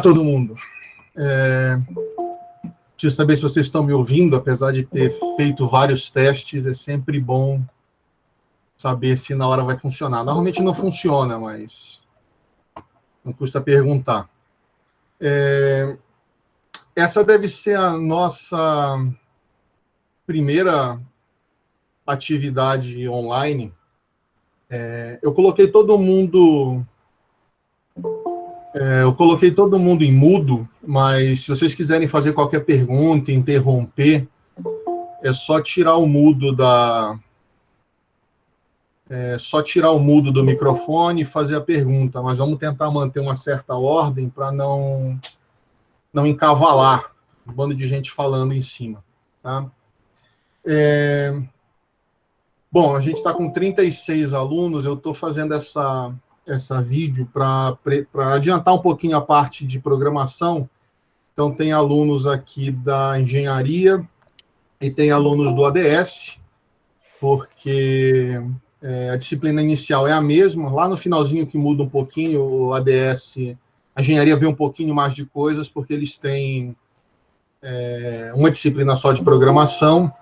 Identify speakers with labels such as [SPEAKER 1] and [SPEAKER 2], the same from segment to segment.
[SPEAKER 1] todo mundo. É... Preciso saber se vocês estão me ouvindo, apesar de ter feito vários testes, é sempre bom saber se na hora vai funcionar. Normalmente não funciona, mas não custa perguntar. É... Essa deve ser a nossa primeira atividade online. É... Eu coloquei todo mundo é, eu coloquei todo mundo em mudo, mas se vocês quiserem fazer qualquer pergunta, interromper, é só tirar o mudo da. É só tirar o mudo do microfone e fazer a pergunta, mas vamos tentar manter uma certa ordem para não, não encavalar um bando de gente falando em cima. Tá? É... Bom, a gente está com 36 alunos, eu estou fazendo essa essa vídeo para adiantar um pouquinho a parte de programação. Então, tem alunos aqui da engenharia e tem alunos do ADS, porque é, a disciplina inicial é a mesma. Lá no finalzinho que muda um pouquinho, o ADS, a engenharia vê um pouquinho mais de coisas, porque eles têm é, uma disciplina só de programação,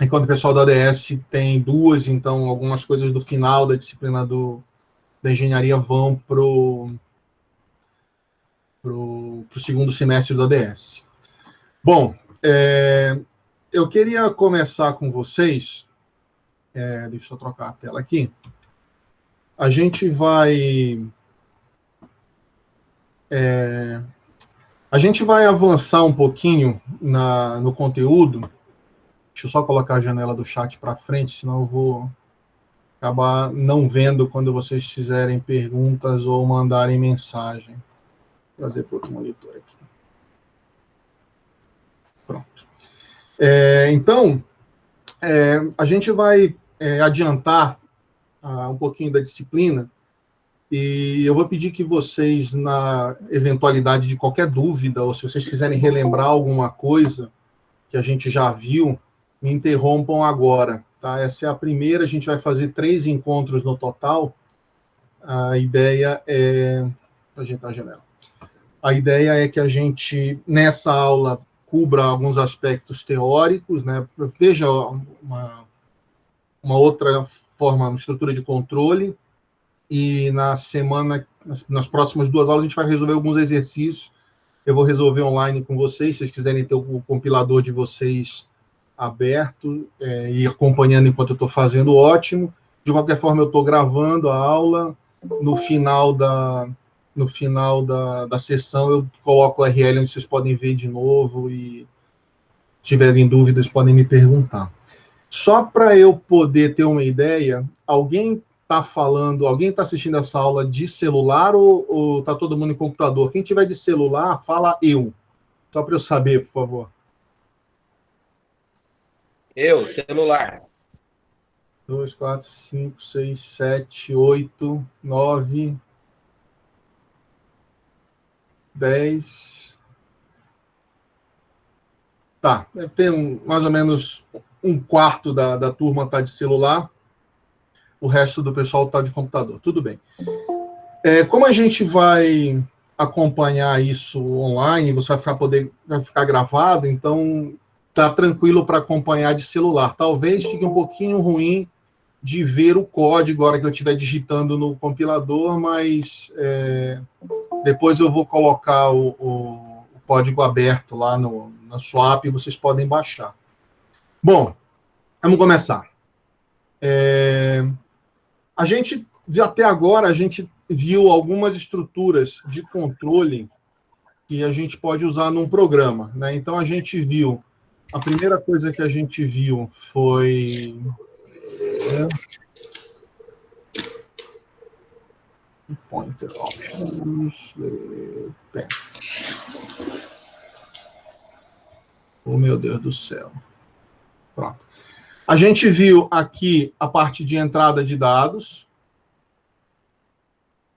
[SPEAKER 1] enquanto o pessoal do ADS tem duas, então algumas coisas do final da disciplina do, da engenharia vão para o segundo semestre do ADS. Bom, é, eu queria começar com vocês. É, deixa eu trocar a tela aqui. A gente vai. É, a gente vai avançar um pouquinho na, no conteúdo. Deixa eu só colocar a janela do chat para frente, senão eu vou acabar não vendo quando vocês fizerem perguntas ou mandarem mensagem. Vou trazer para outro monitor aqui. Pronto. É, então, é, a gente vai é, adiantar uh, um pouquinho da disciplina e eu vou pedir que vocês, na eventualidade de qualquer dúvida, ou se vocês quiserem relembrar alguma coisa que a gente já viu, me interrompam agora. Tá? Essa é a primeira, a gente vai fazer três encontros no total. A ideia é. Ajeitar a janela. A ideia é que a gente, nessa aula, cubra alguns aspectos teóricos, né? Veja uma, uma outra forma, uma estrutura de controle, e na semana, nas, nas próximas duas aulas, a gente vai resolver alguns exercícios. Eu vou resolver online com vocês, se vocês quiserem ter o compilador de vocês aberto é, e acompanhando enquanto eu estou fazendo, ótimo. De qualquer forma, eu estou gravando a aula. No final da, no final da, da sessão, eu coloco o URL onde vocês podem ver de novo e tiverem dúvidas, podem me perguntar. Só para eu poder ter uma ideia, alguém está falando, alguém está assistindo essa aula de celular ou está todo mundo em computador? Quem tiver de celular, fala eu. Só para eu saber, por favor.
[SPEAKER 2] Eu, celular.
[SPEAKER 1] 2, 4, 5, 6, 7, 8, 9, 10. Tá, deve ter um, mais ou menos um quarto da, da turma tá de celular, o resto do pessoal tá de computador. Tudo bem. É, como a gente vai acompanhar isso online, você vai ficar, poder, vai ficar gravado, então tá tranquilo para acompanhar de celular. Talvez fique um pouquinho ruim de ver o código agora que eu estiver digitando no compilador, mas é, depois eu vou colocar o, o, o, código aberto lá no, na swap e vocês podem baixar. Bom, vamos começar. É, a gente, até agora, a gente viu algumas estruturas de controle que a gente pode usar num programa. Né? Então, a gente viu a primeira coisa que a gente viu foi. Né, pointer options. Tem. Oh, meu Deus do céu. Pronto. A gente viu aqui a parte de entrada de dados.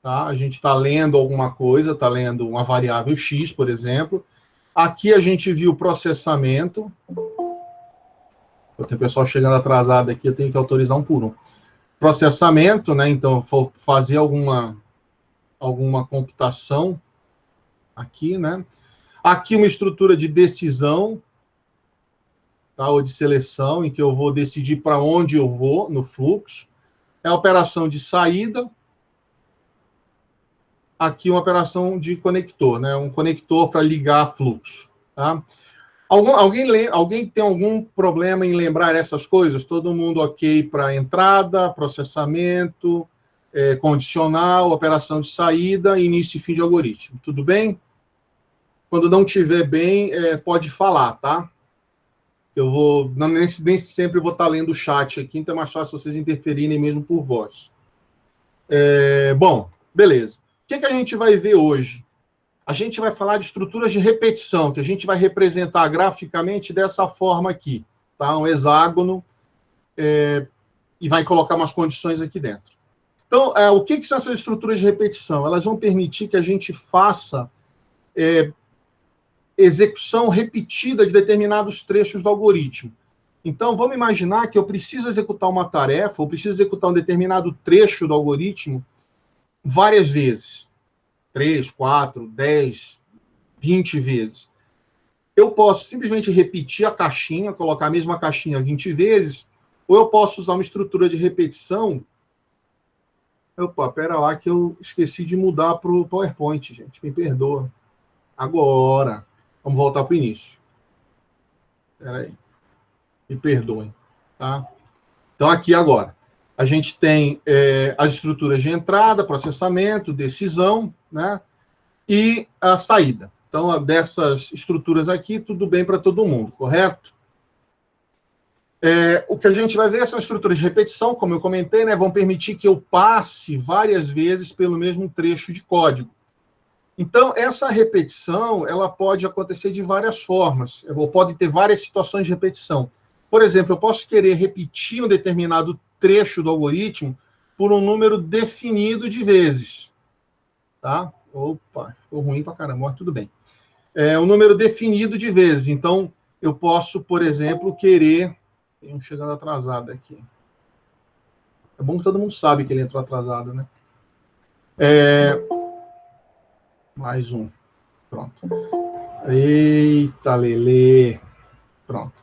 [SPEAKER 1] Tá? A gente está lendo alguma coisa, está lendo uma variável x, por exemplo. Aqui a gente viu o processamento. Tem pessoal chegando atrasado aqui, eu tenho que autorizar um por um. Processamento, né? Então, fazer alguma, alguma computação. aqui, né? Aqui uma estrutura de decisão, tá? ou de seleção, em que eu vou decidir para onde eu vou no fluxo. É a operação de saída. Aqui uma operação de conector, né? um conector para ligar fluxo. Tá? Algum, alguém, alguém tem algum problema em lembrar essas coisas? Todo mundo ok para entrada, processamento, é, condicional, operação de saída, início e fim de algoritmo. Tudo bem? Quando não tiver bem, é, pode falar, tá? Eu vou, não, nem, nem sempre vou estar lendo o chat aqui, então é mais fácil vocês interferirem mesmo por voz. É, bom, beleza. O que, que a gente vai ver hoje? A gente vai falar de estruturas de repetição, que a gente vai representar graficamente dessa forma aqui, tá? Um hexágono, é, e vai colocar umas condições aqui dentro. Então, é, o que, que, são essas estruturas de repetição? Elas vão permitir que a gente faça é, execução repetida de determinados trechos do algoritmo. Então, vamos imaginar que eu preciso executar uma tarefa, ou preciso executar um determinado trecho do algoritmo várias vezes. Três, quatro, dez, vinte vezes. Eu posso simplesmente repetir a caixinha, colocar a mesma caixinha 20 vezes, ou eu posso usar uma estrutura de repetição Opa, pera lá que eu esqueci de mudar para o PowerPoint, gente. Me perdoa. Agora. Vamos voltar para o início. Espera aí. Me perdoem. Tá? Então, aqui agora. A gente tem é, as estruturas de entrada, processamento, decisão, né? E a saída. Então, dessas estruturas aqui, tudo bem para todo mundo, correto? É, o que a gente vai ver essas estruturas de repetição, como eu comentei, né, vão permitir que eu passe várias vezes pelo mesmo trecho de código. Então, essa repetição, ela pode acontecer de várias formas, ou pode ter várias situações de repetição. Por exemplo, eu posso querer repetir um determinado trecho do algoritmo por um número definido de vezes. Tá? Opa, ficou ruim para caramba, mas tudo bem. É um número definido de vezes. Então, eu posso, por exemplo, querer tem um chegando atrasado aqui. É bom que todo mundo sabe que ele entrou atrasado, né? É... Mais um. Pronto. Eita, Lele. Pronto.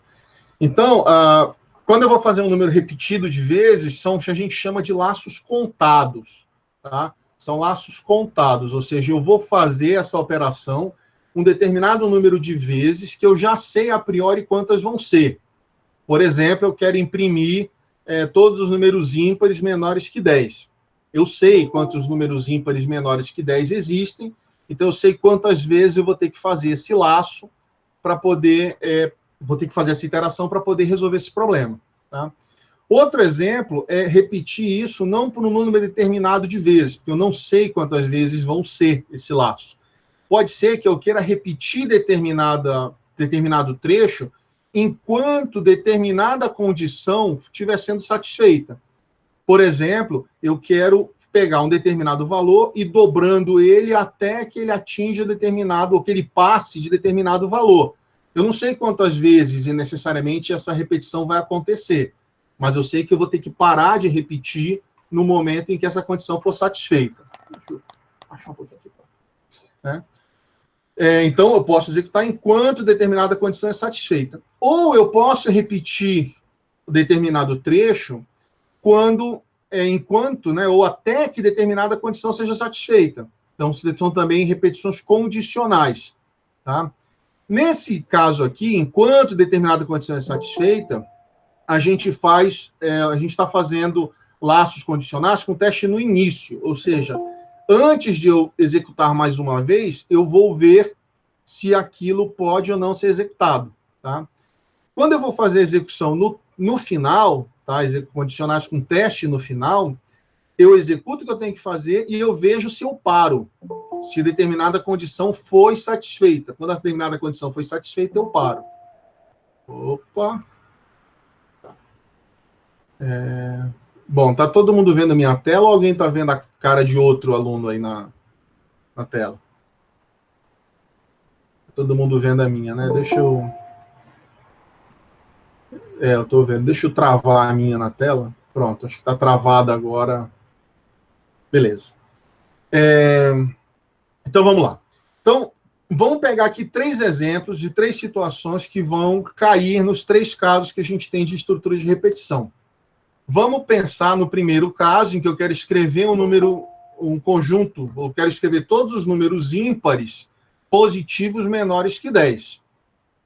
[SPEAKER 1] Então, uh, quando eu vou fazer um número repetido de vezes, são o que a gente chama de laços contados. Tá? São laços contados, ou seja, eu vou fazer essa operação um determinado número de vezes que eu já sei a priori quantas vão ser. Por exemplo, eu quero imprimir é, todos os números ímpares menores que 10. Eu sei quantos números ímpares menores que 10 existem, então eu sei quantas vezes eu vou ter que fazer esse laço para poder, é, vou ter que fazer essa iteração para poder resolver esse problema. Tá? Outro exemplo é repetir isso não por um número determinado de vezes, porque eu não sei quantas vezes vão ser esse laço. Pode ser que eu queira repetir determinada, determinado trecho enquanto determinada condição estiver sendo satisfeita. Por exemplo, eu quero pegar um determinado valor e dobrando ele até que ele atinja determinado, ou que ele passe de determinado valor. Eu não sei quantas vezes e necessariamente essa repetição vai acontecer, mas eu sei que eu vou ter que parar de repetir no momento em que essa condição for satisfeita. Deixa eu achar um pouquinho aqui. Né? É, então, eu posso executar enquanto determinada condição é satisfeita. Ou eu posso repetir determinado trecho quando, é, enquanto, né, ou até que determinada condição seja satisfeita. Então, são também repetições condicionais. Tá? Nesse caso aqui, enquanto determinada condição é satisfeita, a gente faz, é, a gente está fazendo laços condicionais com teste no início, ou seja, antes de eu executar mais uma vez, eu vou ver se aquilo pode ou não ser executado, tá? Quando eu vou fazer a execução no, no final, tá? Condicionais com teste no final, eu executo o que eu tenho que fazer e eu vejo se eu paro, se determinada condição foi satisfeita. Quando a determinada condição foi satisfeita, eu paro. Opa! Tá. É... Bom, tá todo mundo vendo minha tela ou alguém tá vendo a cara de outro aluno aí na, na tela? Todo mundo vendo a minha, né? Deixa eu. É, eu tô vendo. Deixa eu travar a minha na tela. Pronto, acho que tá travada agora. Beleza. É... Então vamos lá. Então, vamos pegar aqui três exemplos de três situações que vão cair nos três casos que a gente tem de estrutura de repetição. Vamos pensar no primeiro caso, em que eu quero escrever um número, um conjunto, eu quero escrever todos os números ímpares positivos menores que 10.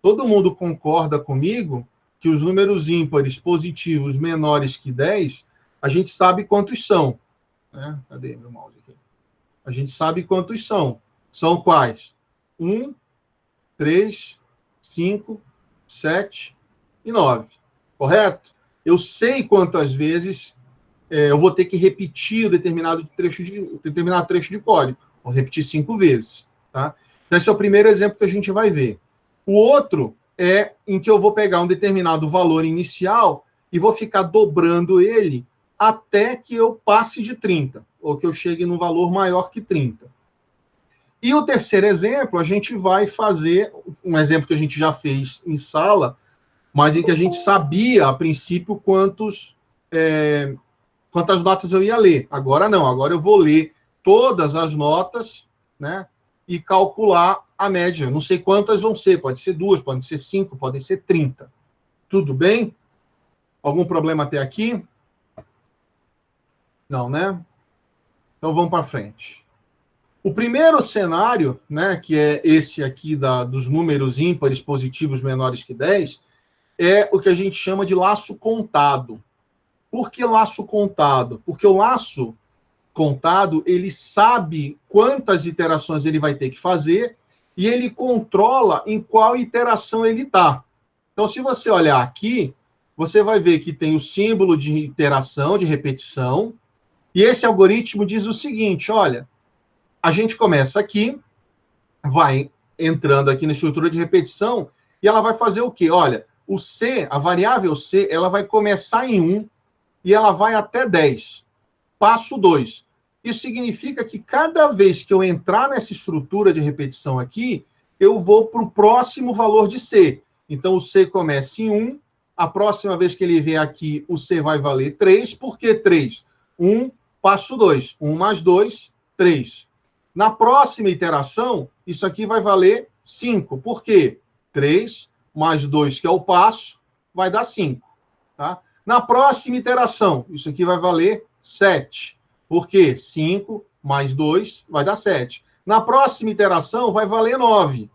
[SPEAKER 1] Todo mundo concorda comigo que os números ímpares positivos menores que 10, a gente sabe quantos são. Né? Cadê meu mouse aqui? A gente sabe quantos são. São quais? 1, 3, 5, 7 e 9. Correto? Eu sei quantas vezes é, eu vou ter que repetir determinado trecho de, determinado trecho de código. Vou repetir cinco vezes. Tá? Então, esse é o primeiro exemplo que a gente vai ver. O outro é em que eu vou pegar um determinado valor inicial e vou ficar dobrando ele até que eu passe de 30, ou que eu chegue num valor maior que 30. E o terceiro exemplo, a gente vai fazer um exemplo que a gente já fez em sala, mas em que a gente sabia, a princípio, quantos, é, quantas notas eu ia ler. Agora não, agora eu vou ler todas as notas, né? E calcular a média. Não sei quantas vão ser, pode ser duas, pode ser cinco, podem ser trinta. Tudo bem? Algum problema até aqui? Não, né? Então vamos para frente. O primeiro cenário, né, que é esse aqui da, dos números ímpares positivos menores que 10, é o que a gente chama de laço contado. Por que laço contado? Porque o laço contado, ele sabe quantas iterações ele vai ter que fazer e ele controla em qual iteração ele está. Então, se você olhar aqui, você vai ver que tem o símbolo de iteração, de repetição, e esse algoritmo diz o seguinte, olha, a gente começa aqui, vai entrando aqui na estrutura de repetição, e ela vai fazer o quê? Olha, o C, a variável C, ela vai começar em 1 e ela vai até 10. Passo 2. Isso significa que cada vez que eu entrar nessa estrutura de repetição aqui, eu vou para o próximo valor de C. Então, o C começa em 1, a próxima vez que ele vier aqui, o C vai valer 3. Por que 3? 1, passo 2. 1 mais 2, 3. Na próxima iteração, isso aqui vai valer 5. Por quê? 3 mais 2, que é o passo, vai dar 5. Tá? Na próxima iteração, isso aqui vai valer 7. Por quê? 5 mais 2 vai dar 7. Na próxima iteração, vai valer 9.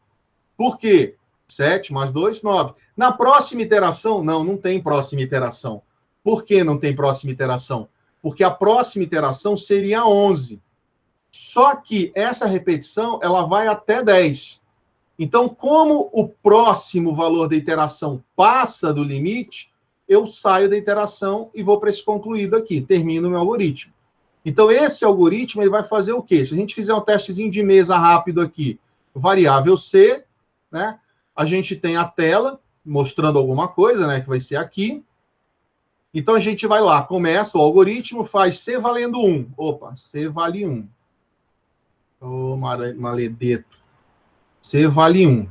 [SPEAKER 1] Por quê? 7 mais 2, 9. Na próxima iteração, não, não tem próxima iteração. Por que não tem próxima iteração? Porque a próxima iteração seria 11. Só que essa repetição ela vai até 10. Então, como o próximo valor da iteração passa do limite, eu saio da iteração e vou para esse concluído aqui, termino o meu algoritmo. Então, esse algoritmo ele vai fazer o quê? Se a gente fizer um testezinho de mesa rápido aqui, variável C, né? A gente tem a tela mostrando alguma coisa, né? Que vai ser aqui. Então, a gente vai lá, começa o algoritmo, faz C valendo 1. Opa, C vale 1. Ô, maledeto. C vale 1.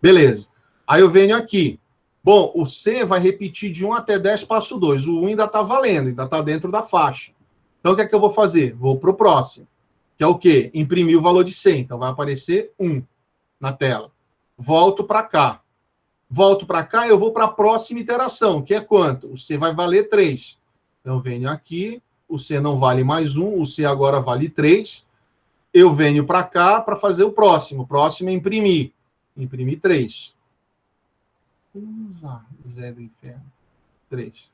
[SPEAKER 1] Beleza. Aí eu venho aqui. Bom, o C vai repetir de 1 até 10, passo 2. O 1 ainda está valendo, ainda está dentro da faixa. Então, o que é que eu vou fazer? Vou para o próximo. Que é o quê? Imprimir o valor de C. Então, vai aparecer 1 na tela. Volto para cá. Volto para cá, eu vou para a próxima iteração, que é quanto? O C vai valer 3. Então, venho aqui, o C não vale mais 1, o C agora vale 3 eu venho para cá para fazer o próximo. O próximo é imprimir. Imprimir 3. Usar Zé do inferno. 3.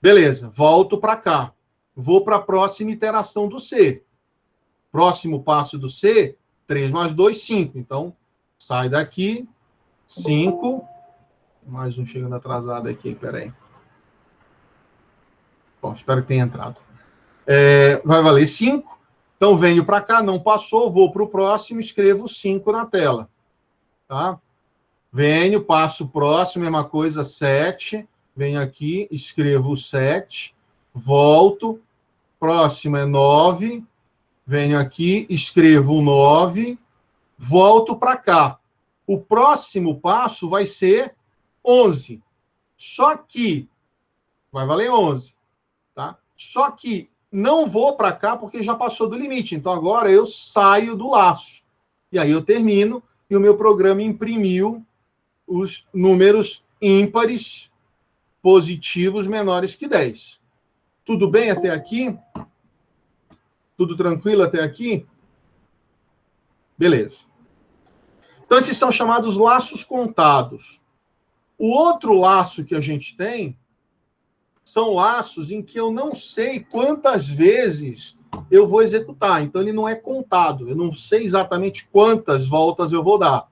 [SPEAKER 1] Beleza, volto para cá. Vou para a próxima iteração do C. Próximo passo do C, 3 mais 2, 5. Então, sai daqui, 5. Mais um chegando atrasado aqui, peraí. Bom, espero que tenha entrado. É, vai valer 5. Então, venho para cá, não passou, vou para o próximo, escrevo 5 na tela. Tá? Venho, passo o próximo, mesma coisa, 7. Venho aqui, escrevo 7. Volto, próximo é 9. Venho aqui, escrevo 9. Volto para cá. O próximo passo vai ser 11. Só que vai valer 11, tá? Só que não vou para cá porque já passou do limite. Então agora eu saio do laço. E aí eu termino e o meu programa imprimiu os números ímpares positivos menores que 10. Tudo bem até aqui? Tudo tranquilo até aqui? Beleza. Então, esses são chamados laços contados. O outro laço que a gente tem são laços em que eu não sei quantas vezes eu vou executar. Então, ele não é contado. Eu não sei exatamente quantas voltas eu vou dar.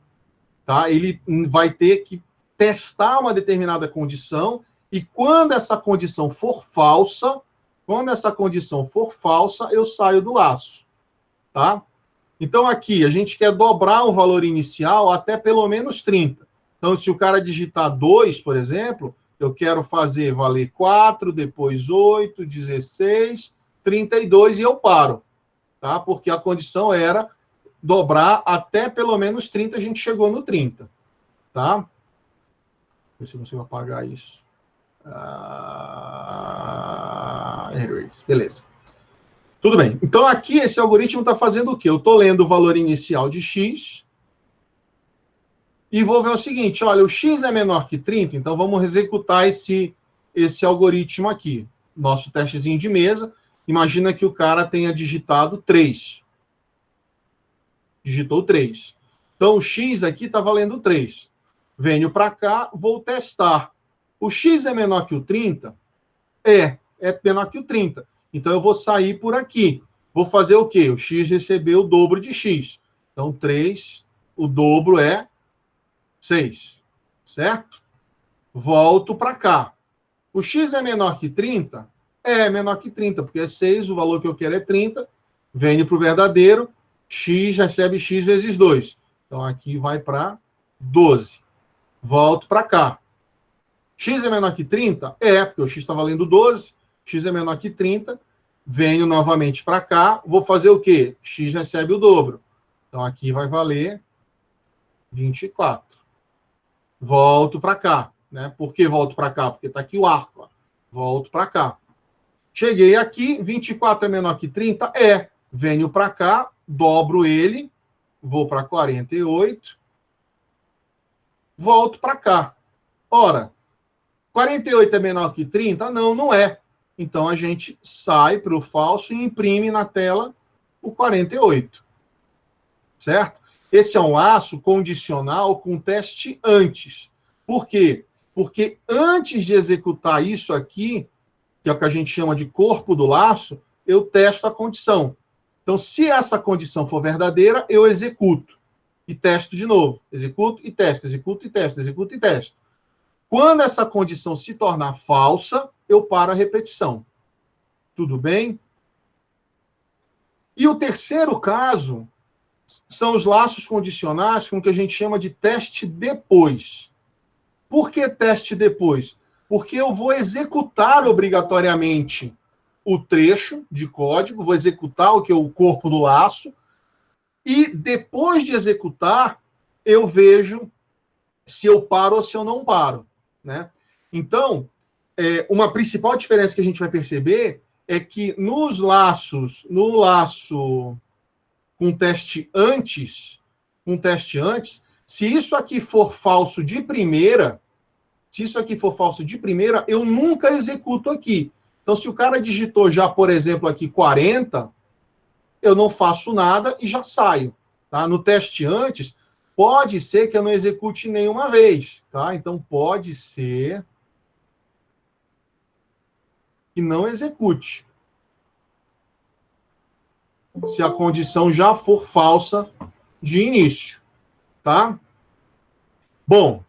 [SPEAKER 1] Tá? Ele vai ter que testar uma determinada condição e quando essa condição for falsa, quando essa condição for falsa, eu saio do laço. Tá? Então, aqui, a gente quer dobrar o valor inicial até pelo menos 30. Então, se o cara digitar 2, por exemplo, eu quero fazer valer 4, depois 8, 16, 32 e eu paro. Tá? Porque a condição era dobrar até pelo menos 30, a gente chegou no 30. Tá? Ver se eu consigo apagar isso. Ah, beleza. Tudo bem. Então, aqui, esse algoritmo está fazendo o quê? Eu estou lendo o valor inicial de x e vou ver o seguinte, olha, o x é menor que 30, então vamos executar esse, esse algoritmo aqui. Nosso testezinho de mesa. Imagina que o cara tenha digitado 3. Digitou 3. Então, o x aqui está valendo 3. Venho para cá, vou testar. O x é menor que o 30? É, é menor que o 30. Então, eu vou sair por aqui. Vou fazer o quê? O x recebeu o dobro de x. Então, 3, o dobro é 6. Certo? Volto para cá. O x é menor que 30? É menor que 30, porque é 6, o valor que eu quero é 30. Venho para o verdadeiro, x recebe x vezes 2. Então, aqui vai para 12. Volto para cá. x é menor que 30? É, porque o x está valendo 12 x é menor que 30, venho novamente para cá, vou fazer o quê? x recebe o dobro. Então, aqui vai valer 24. Volto para cá. Né? Por que volto para cá? Porque está aqui o arco. Ó. Volto para cá. Cheguei aqui, 24 é menor que 30? É. Venho para cá, dobro ele, vou para 48, volto para cá. Ora, 48 é menor que 30? Não, não é. Então a gente sai para o falso e imprime na tela o 48. Certo? Esse é um laço condicional com teste antes. Por quê? Porque antes de executar isso aqui, que é o que a gente chama de corpo do laço, eu testo a condição. Então, se essa condição for verdadeira, eu executo e testo de novo. Executo e testo, executo e testo, executo e testo. Quando essa condição se tornar falsa, eu paro a repetição. Tudo bem? E o terceiro caso são os laços condicionais com o que a gente chama de teste depois. Por que teste depois? Porque eu vou executar obrigatoriamente o trecho de código, vou executar o que é o corpo do laço, e depois de executar, eu vejo se eu paro ou se eu não paro. Né? Então, é, uma principal diferença que a gente vai perceber é que nos laços, no laço com teste antes, com teste antes, se isso aqui for falso de primeira, se isso aqui for falso de primeira, eu nunca executo aqui. Então, se o cara digitou já, por exemplo, aqui 40, eu não faço nada e já saio. Tá? No teste antes, Pode ser que eu não execute nenhuma vez, tá? Então, pode ser que não execute. Se a condição já for falsa de início, tá? Bom,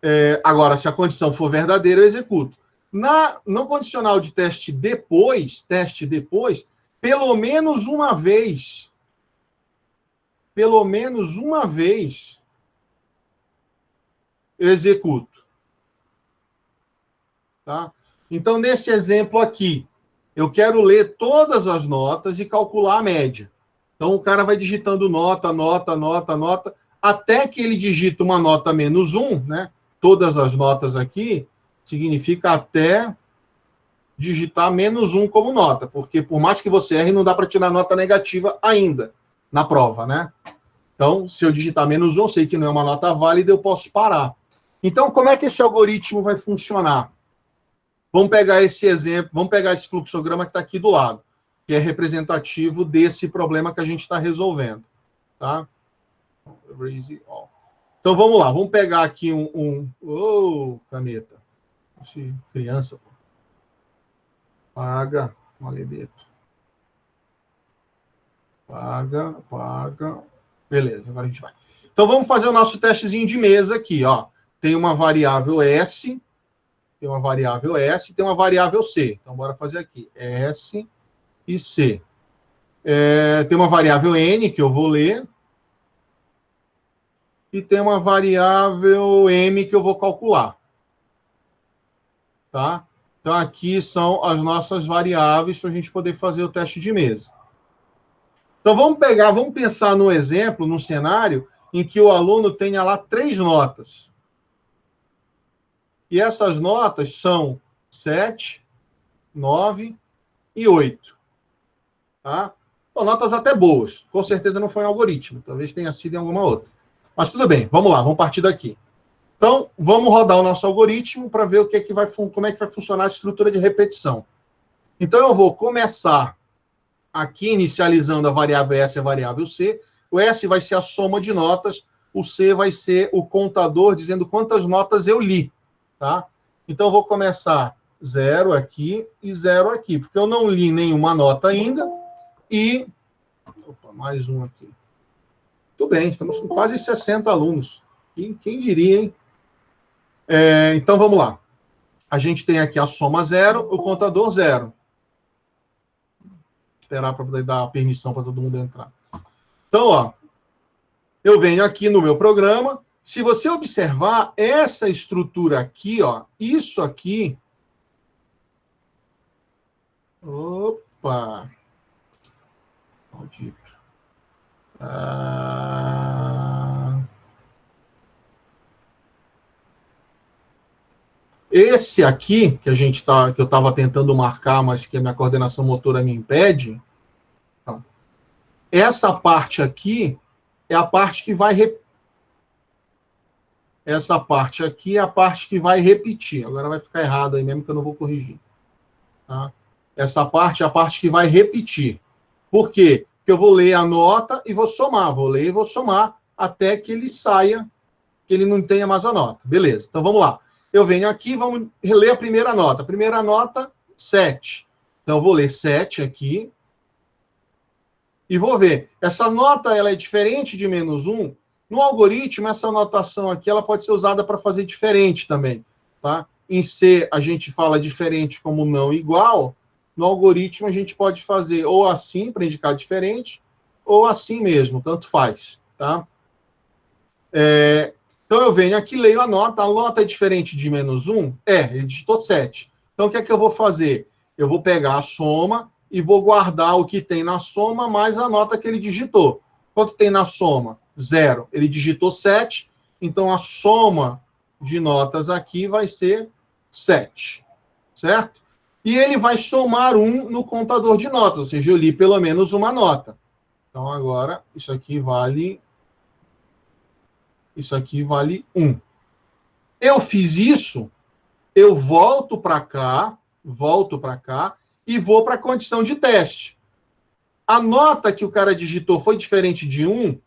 [SPEAKER 1] é, agora, se a condição for verdadeira, eu executo. Na, no condicional de teste depois, teste depois, pelo menos uma vez pelo menos uma vez eu executo. Tá? Então, nesse exemplo aqui, eu quero ler todas as notas e calcular a média. Então, o cara vai digitando nota, nota, nota, nota, até que ele digita uma nota menos um, né? Todas as notas aqui significa até digitar menos um como nota, porque por mais que você erre, não dá para tirar nota negativa ainda na prova, né? Então, se eu digitar menos 1, eu sei que não é uma nota válida, eu posso parar. Então, como é que esse algoritmo vai funcionar? Vamos pegar esse exemplo, vamos pegar esse fluxograma que está aqui do lado, que é representativo desse problema que a gente está resolvendo. Tá? Então, vamos lá, vamos pegar aqui um... um oh, caneta. Criança, pô. Paga, maledeto. Paga, paga. Beleza, agora a gente vai. Então vamos fazer o nosso testezinho de mesa aqui, ó. Tem uma variável S, tem uma variável S, tem uma variável C. Então bora fazer aqui, S e C. É, tem uma variável N, que eu vou ler. E tem uma variável M, que eu vou calcular. Tá? Então aqui são as nossas variáveis para a gente poder fazer o teste de mesa. Então vamos pegar, vamos pensar no exemplo, no cenário, em que o aluno tenha lá três notas. E essas notas são 7, 9 e 8. Tá? Bom, notas até boas. Com certeza não foi um algoritmo. Talvez tenha sido em alguma outra. Mas tudo bem, vamos lá, vamos partir daqui. Então, vamos rodar o nosso algoritmo para ver o que é que vai, como é que vai funcionar a estrutura de repetição. Então, eu vou começar aqui inicializando a variável S e a variável C. O S vai ser a soma de notas, o C vai ser o contador dizendo quantas notas eu li, tá? Então, eu vou começar zero aqui e zero aqui, porque eu não li nenhuma nota ainda e... Opa, mais um aqui. Tudo bem, estamos com quase 60 alunos. Quem, quem diria, hein? É, então, vamos lá. A gente tem aqui a soma zero, o contador zero esperar para dar permissão para todo mundo entrar. Então, ó, eu venho aqui no meu programa. Se você observar essa estrutura aqui, ó, isso aqui. Opa! Maldito. Ah... Esse aqui, que a gente tá, que eu estava tentando marcar, mas que a minha coordenação motora me impede, então, essa parte aqui é a parte que vai re... essa parte aqui é a parte que vai repetir. Agora vai ficar errado aí mesmo que eu não vou corrigir. Tá? Essa parte é a parte que vai repetir. Por quê? Porque eu vou ler a nota e vou somar. Vou ler e vou somar até que ele saia, que ele não tenha mais a nota. Beleza. Então vamos lá eu venho aqui, vamos ler a primeira nota. Primeira nota, 7. Então, eu vou ler 7 aqui. E vou ver. Essa nota ela é diferente de menos 1. No algoritmo, essa notação aqui ela pode ser usada para fazer diferente também. Tá? Em C, a gente fala diferente como não igual. No algoritmo, a gente pode fazer ou assim, para indicar diferente, ou assim mesmo, tanto faz. Tá? É, então, eu venho aqui, leio a nota. A nota é diferente de menos 1? É, ele digitou 7. Então, o que é que eu vou fazer? Eu vou pegar a soma e vou guardar o que tem na soma mais a nota que ele digitou. Quanto tem na soma? Zero. Ele digitou 7, então a soma de notas aqui vai ser 7. Certo? E ele vai somar 1 no contador de notas, ou seja, eu li pelo menos uma nota. Então, agora, isso aqui vale isso aqui vale 1. Eu fiz isso, eu volto para cá, volto para cá e vou para a condição de teste. A nota que o cara digitou foi diferente de 1?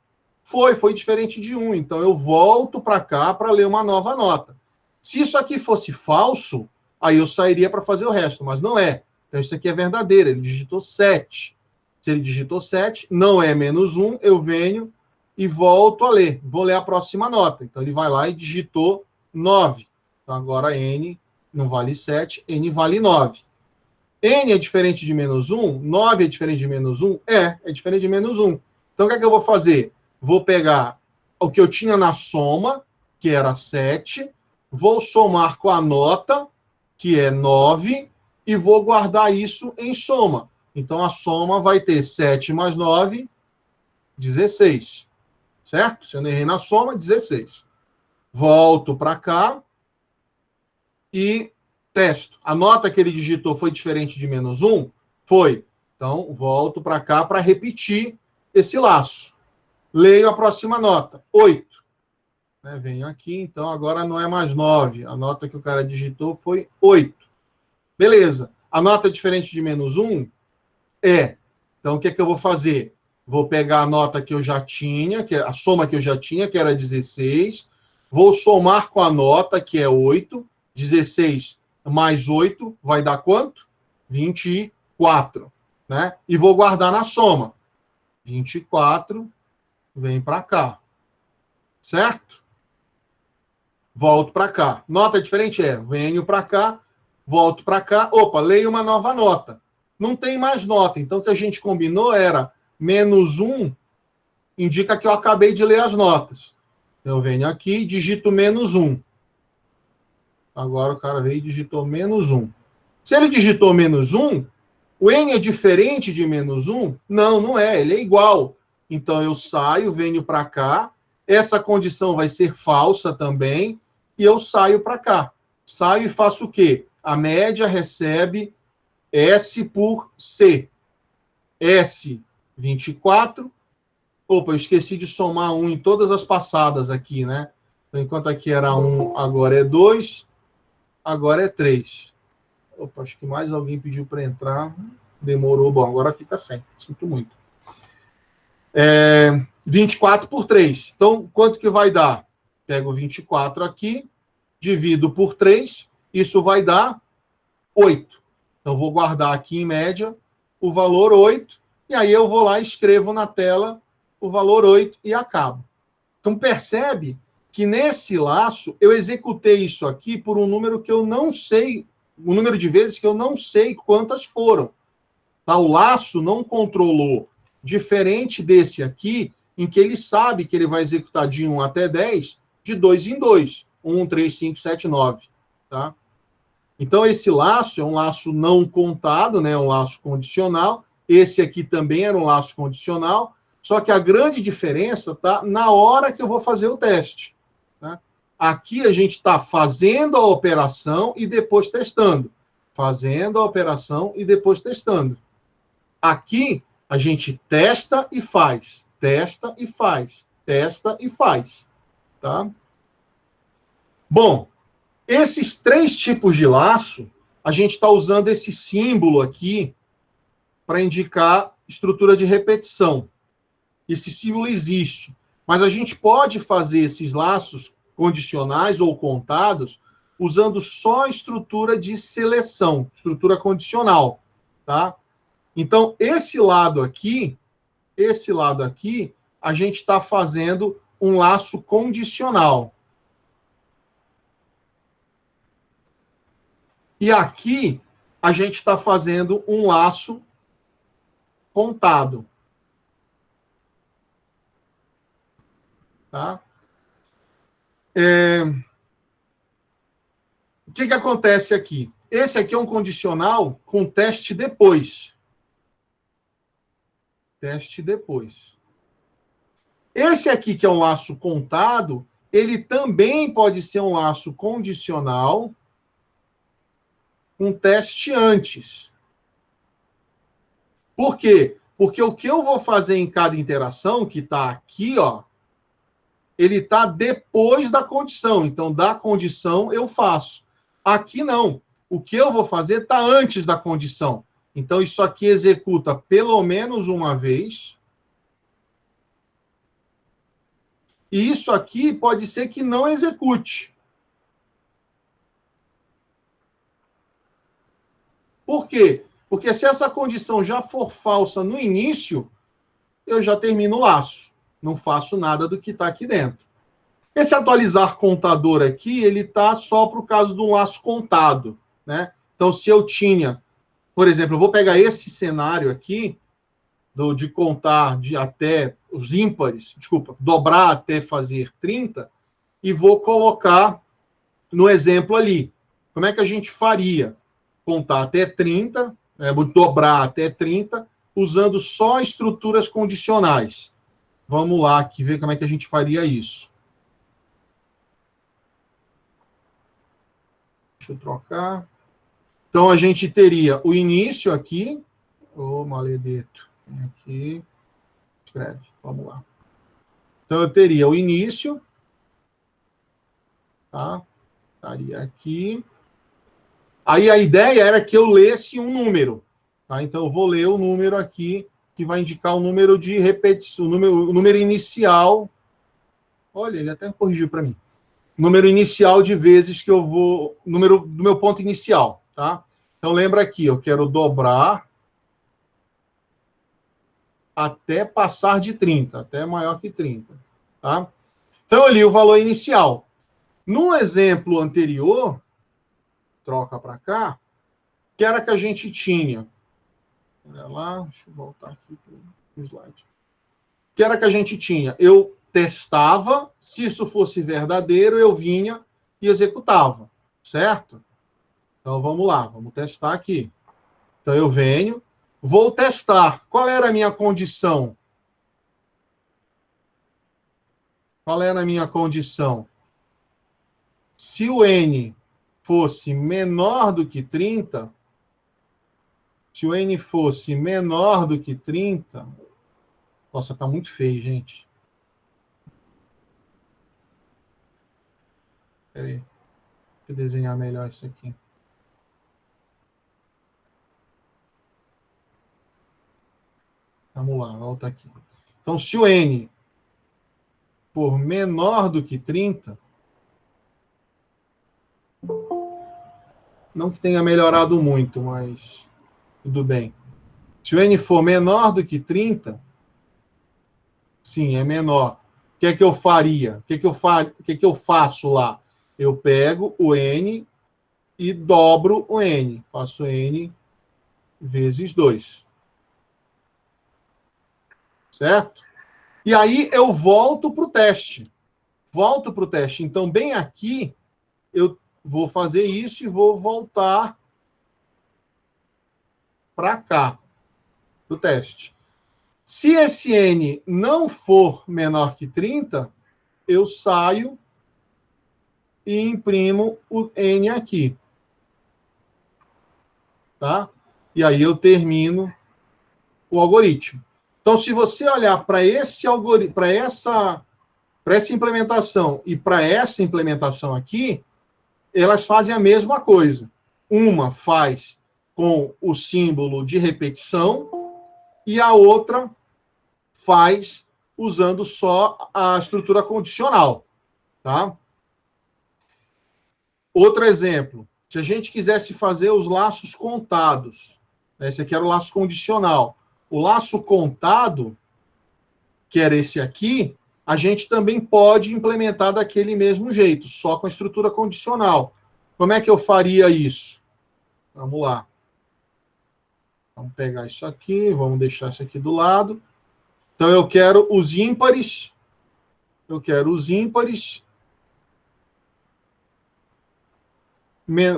[SPEAKER 1] Foi, foi diferente de 1. Então eu volto para cá para ler uma nova nota. Se isso aqui fosse falso, aí eu sairia para fazer o resto, mas não é. Então isso aqui é verdadeiro, ele digitou 7. Se ele digitou 7, não é menos 1, eu venho e volto a ler. Vou ler a próxima nota. Então, ele vai lá e digitou 9. Então, agora N não vale 7, N vale 9. N é diferente de menos 1? 9 é diferente de menos 1? É, é diferente de menos 1. Então, o que é que eu vou fazer? Vou pegar o que eu tinha na soma, que era 7, vou somar com a nota, que é 9, e vou guardar isso em soma. Então, a soma vai ter 7 mais 9, 16 certo? Se eu não errei na soma, 16. Volto para cá e testo. A nota que ele digitou foi diferente de menos 1? Foi. Então, volto para cá para repetir esse laço. Leio a próxima nota, 8. Né, venho aqui, então agora não é mais 9. A nota que o cara digitou foi 8. Beleza. A nota é diferente de menos 1? É. Então, o que, é que eu vou fazer? Vou pegar a nota que eu já tinha, que é a soma que eu já tinha, que era 16. Vou somar com a nota, que é 8. 16 mais 8 vai dar quanto? 24. Né? E vou guardar na soma. 24 vem para cá. Certo? Volto para cá. Nota diferente é, venho para cá, volto para cá. Opa, leio uma nova nota. Não tem mais nota. Então, o que a gente combinou era menos 1 indica que eu acabei de ler as notas. Eu venho aqui digito menos 1. Agora o cara veio e digitou menos 1. Se ele digitou menos 1, o N é diferente de menos 1? Não, não é. Ele é igual. Então eu saio, venho para cá. Essa condição vai ser falsa também. E eu saio para cá. Saio e faço o quê? A média recebe S por C. S, 24. Opa, eu esqueci de somar 1 em todas as passadas aqui, né? Então, enquanto aqui era 1, agora é 2, agora é 3. Opa, acho que mais alguém pediu para entrar. Demorou. Bom, agora fica sem. Sinto muito. É, 24 por 3. Então, quanto que vai dar? Pego 24 aqui, divido por 3, isso vai dar 8. Então, vou guardar aqui em média o valor 8, e aí eu vou lá e escrevo na tela o valor 8 e acabo. Então, percebe que nesse laço eu executei isso aqui por um número que eu não sei, um número de vezes que eu não sei quantas foram. Tá? O laço não controlou diferente desse aqui, em que ele sabe que ele vai executar de 1 até 10, de 2 em 2. 1, 3, 5, 7, 9. Tá? Então, esse laço é um laço não contado, né? um laço condicional. Esse aqui também era um laço condicional, só que a grande diferença está na hora que eu vou fazer o teste. Né? Aqui a gente está fazendo a operação e depois testando. Fazendo a operação e depois testando. Aqui a gente testa e faz, testa e faz, testa e faz, tá? Bom, esses três tipos de laço, a gente está usando esse símbolo aqui para indicar estrutura de repetição. Esse símbolo existe, mas a gente pode fazer esses laços condicionais ou contados usando só a estrutura de seleção, estrutura condicional, tá? Então, esse lado aqui, esse lado aqui, a gente está fazendo um laço condicional. E aqui, a gente está fazendo um laço contado. Tá? É... O que, que acontece aqui? Esse aqui é um condicional com teste depois teste depois. Esse aqui, que é um laço contado, ele também pode ser um laço condicional com teste antes. Por quê? Porque o que eu vou fazer em cada interação, que está aqui, ó, ele está depois da condição. Então, da condição eu faço. Aqui não. O que eu vou fazer está antes da condição. Então, isso aqui executa pelo menos uma vez. E isso aqui pode ser que não execute. Por quê? Porque se essa condição já for falsa no início, eu já termino o laço. Não faço nada do que está aqui dentro. Esse atualizar contador aqui, ele está só para o caso de um laço contado. Né? Então, se eu tinha por exemplo, eu vou pegar esse cenário aqui, do, de contar de até os ímpares, desculpa, dobrar até fazer 30, e vou colocar no exemplo ali. Como é que a gente faria? Contar até 30, é, dobrar até 30, usando só estruturas condicionais. Vamos lá aqui ver como é que a gente faria isso. Deixa eu trocar. Então, a gente teria o início aqui. Oh, maledeto. Aqui. Escreve. Vamos lá. Então, eu teria o início, tá? Estaria aqui. Aí a ideia era que eu lesse um número, tá? Então, eu vou ler o número aqui, que vai indicar o número de repetição, o número, o número inicial. Olha, ele até corrigiu para mim. Número inicial de vezes que eu vou, número do meu ponto inicial, tá? Então, lembra aqui, eu quero dobrar até passar de 30, até maior que 30. Tá? Então, eu li o valor inicial. No exemplo anterior, troca para cá, que era que a gente tinha. Olha lá, deixa eu voltar aqui para o slide. Que era que a gente tinha? Eu testava, se isso fosse verdadeiro, eu vinha e executava, certo? Então vamos lá, vamos testar aqui. Então eu venho, Vou testar. Qual era a minha condição? Qual era a minha condição? Se o n fosse menor do que 30, se o n fosse menor do que 30, nossa, tá muito feio, gente. Peraí. Deixa eu desenhar melhor isso aqui. Vamos lá, volta aqui. Então, se o N for menor do que 30, não que tenha melhorado muito, mas tudo bem. Se o N for menor do que 30, sim, é menor. O que é que eu faria? O que é que eu, fa o que é que eu faço lá? Eu pego o N e dobro o N. Faço N vezes 2 certo? E aí eu volto para o teste. Volto para o teste. Então, bem aqui, eu vou fazer isso e vou voltar para cá, do teste. Se esse n não for menor que 30, eu saio e imprimo o n aqui. Tá? E aí eu termino o algoritmo. Então, se você olhar para esse algoritmo, para essa, essa implementação e para essa implementação aqui, elas fazem a mesma coisa. Uma faz com o símbolo de repetição e a outra faz usando só a estrutura condicional, tá? Outro exemplo, se a gente quisesse fazer os laços contados, né, esse aqui era o laço condicional. O laço contado, que era esse aqui, a gente também pode implementar daquele mesmo jeito, só com a estrutura condicional. Como é que eu faria isso? Vamos lá. Vamos pegar isso aqui, vamos deixar isso aqui do lado. Então, eu quero os ímpares. Eu quero os ímpares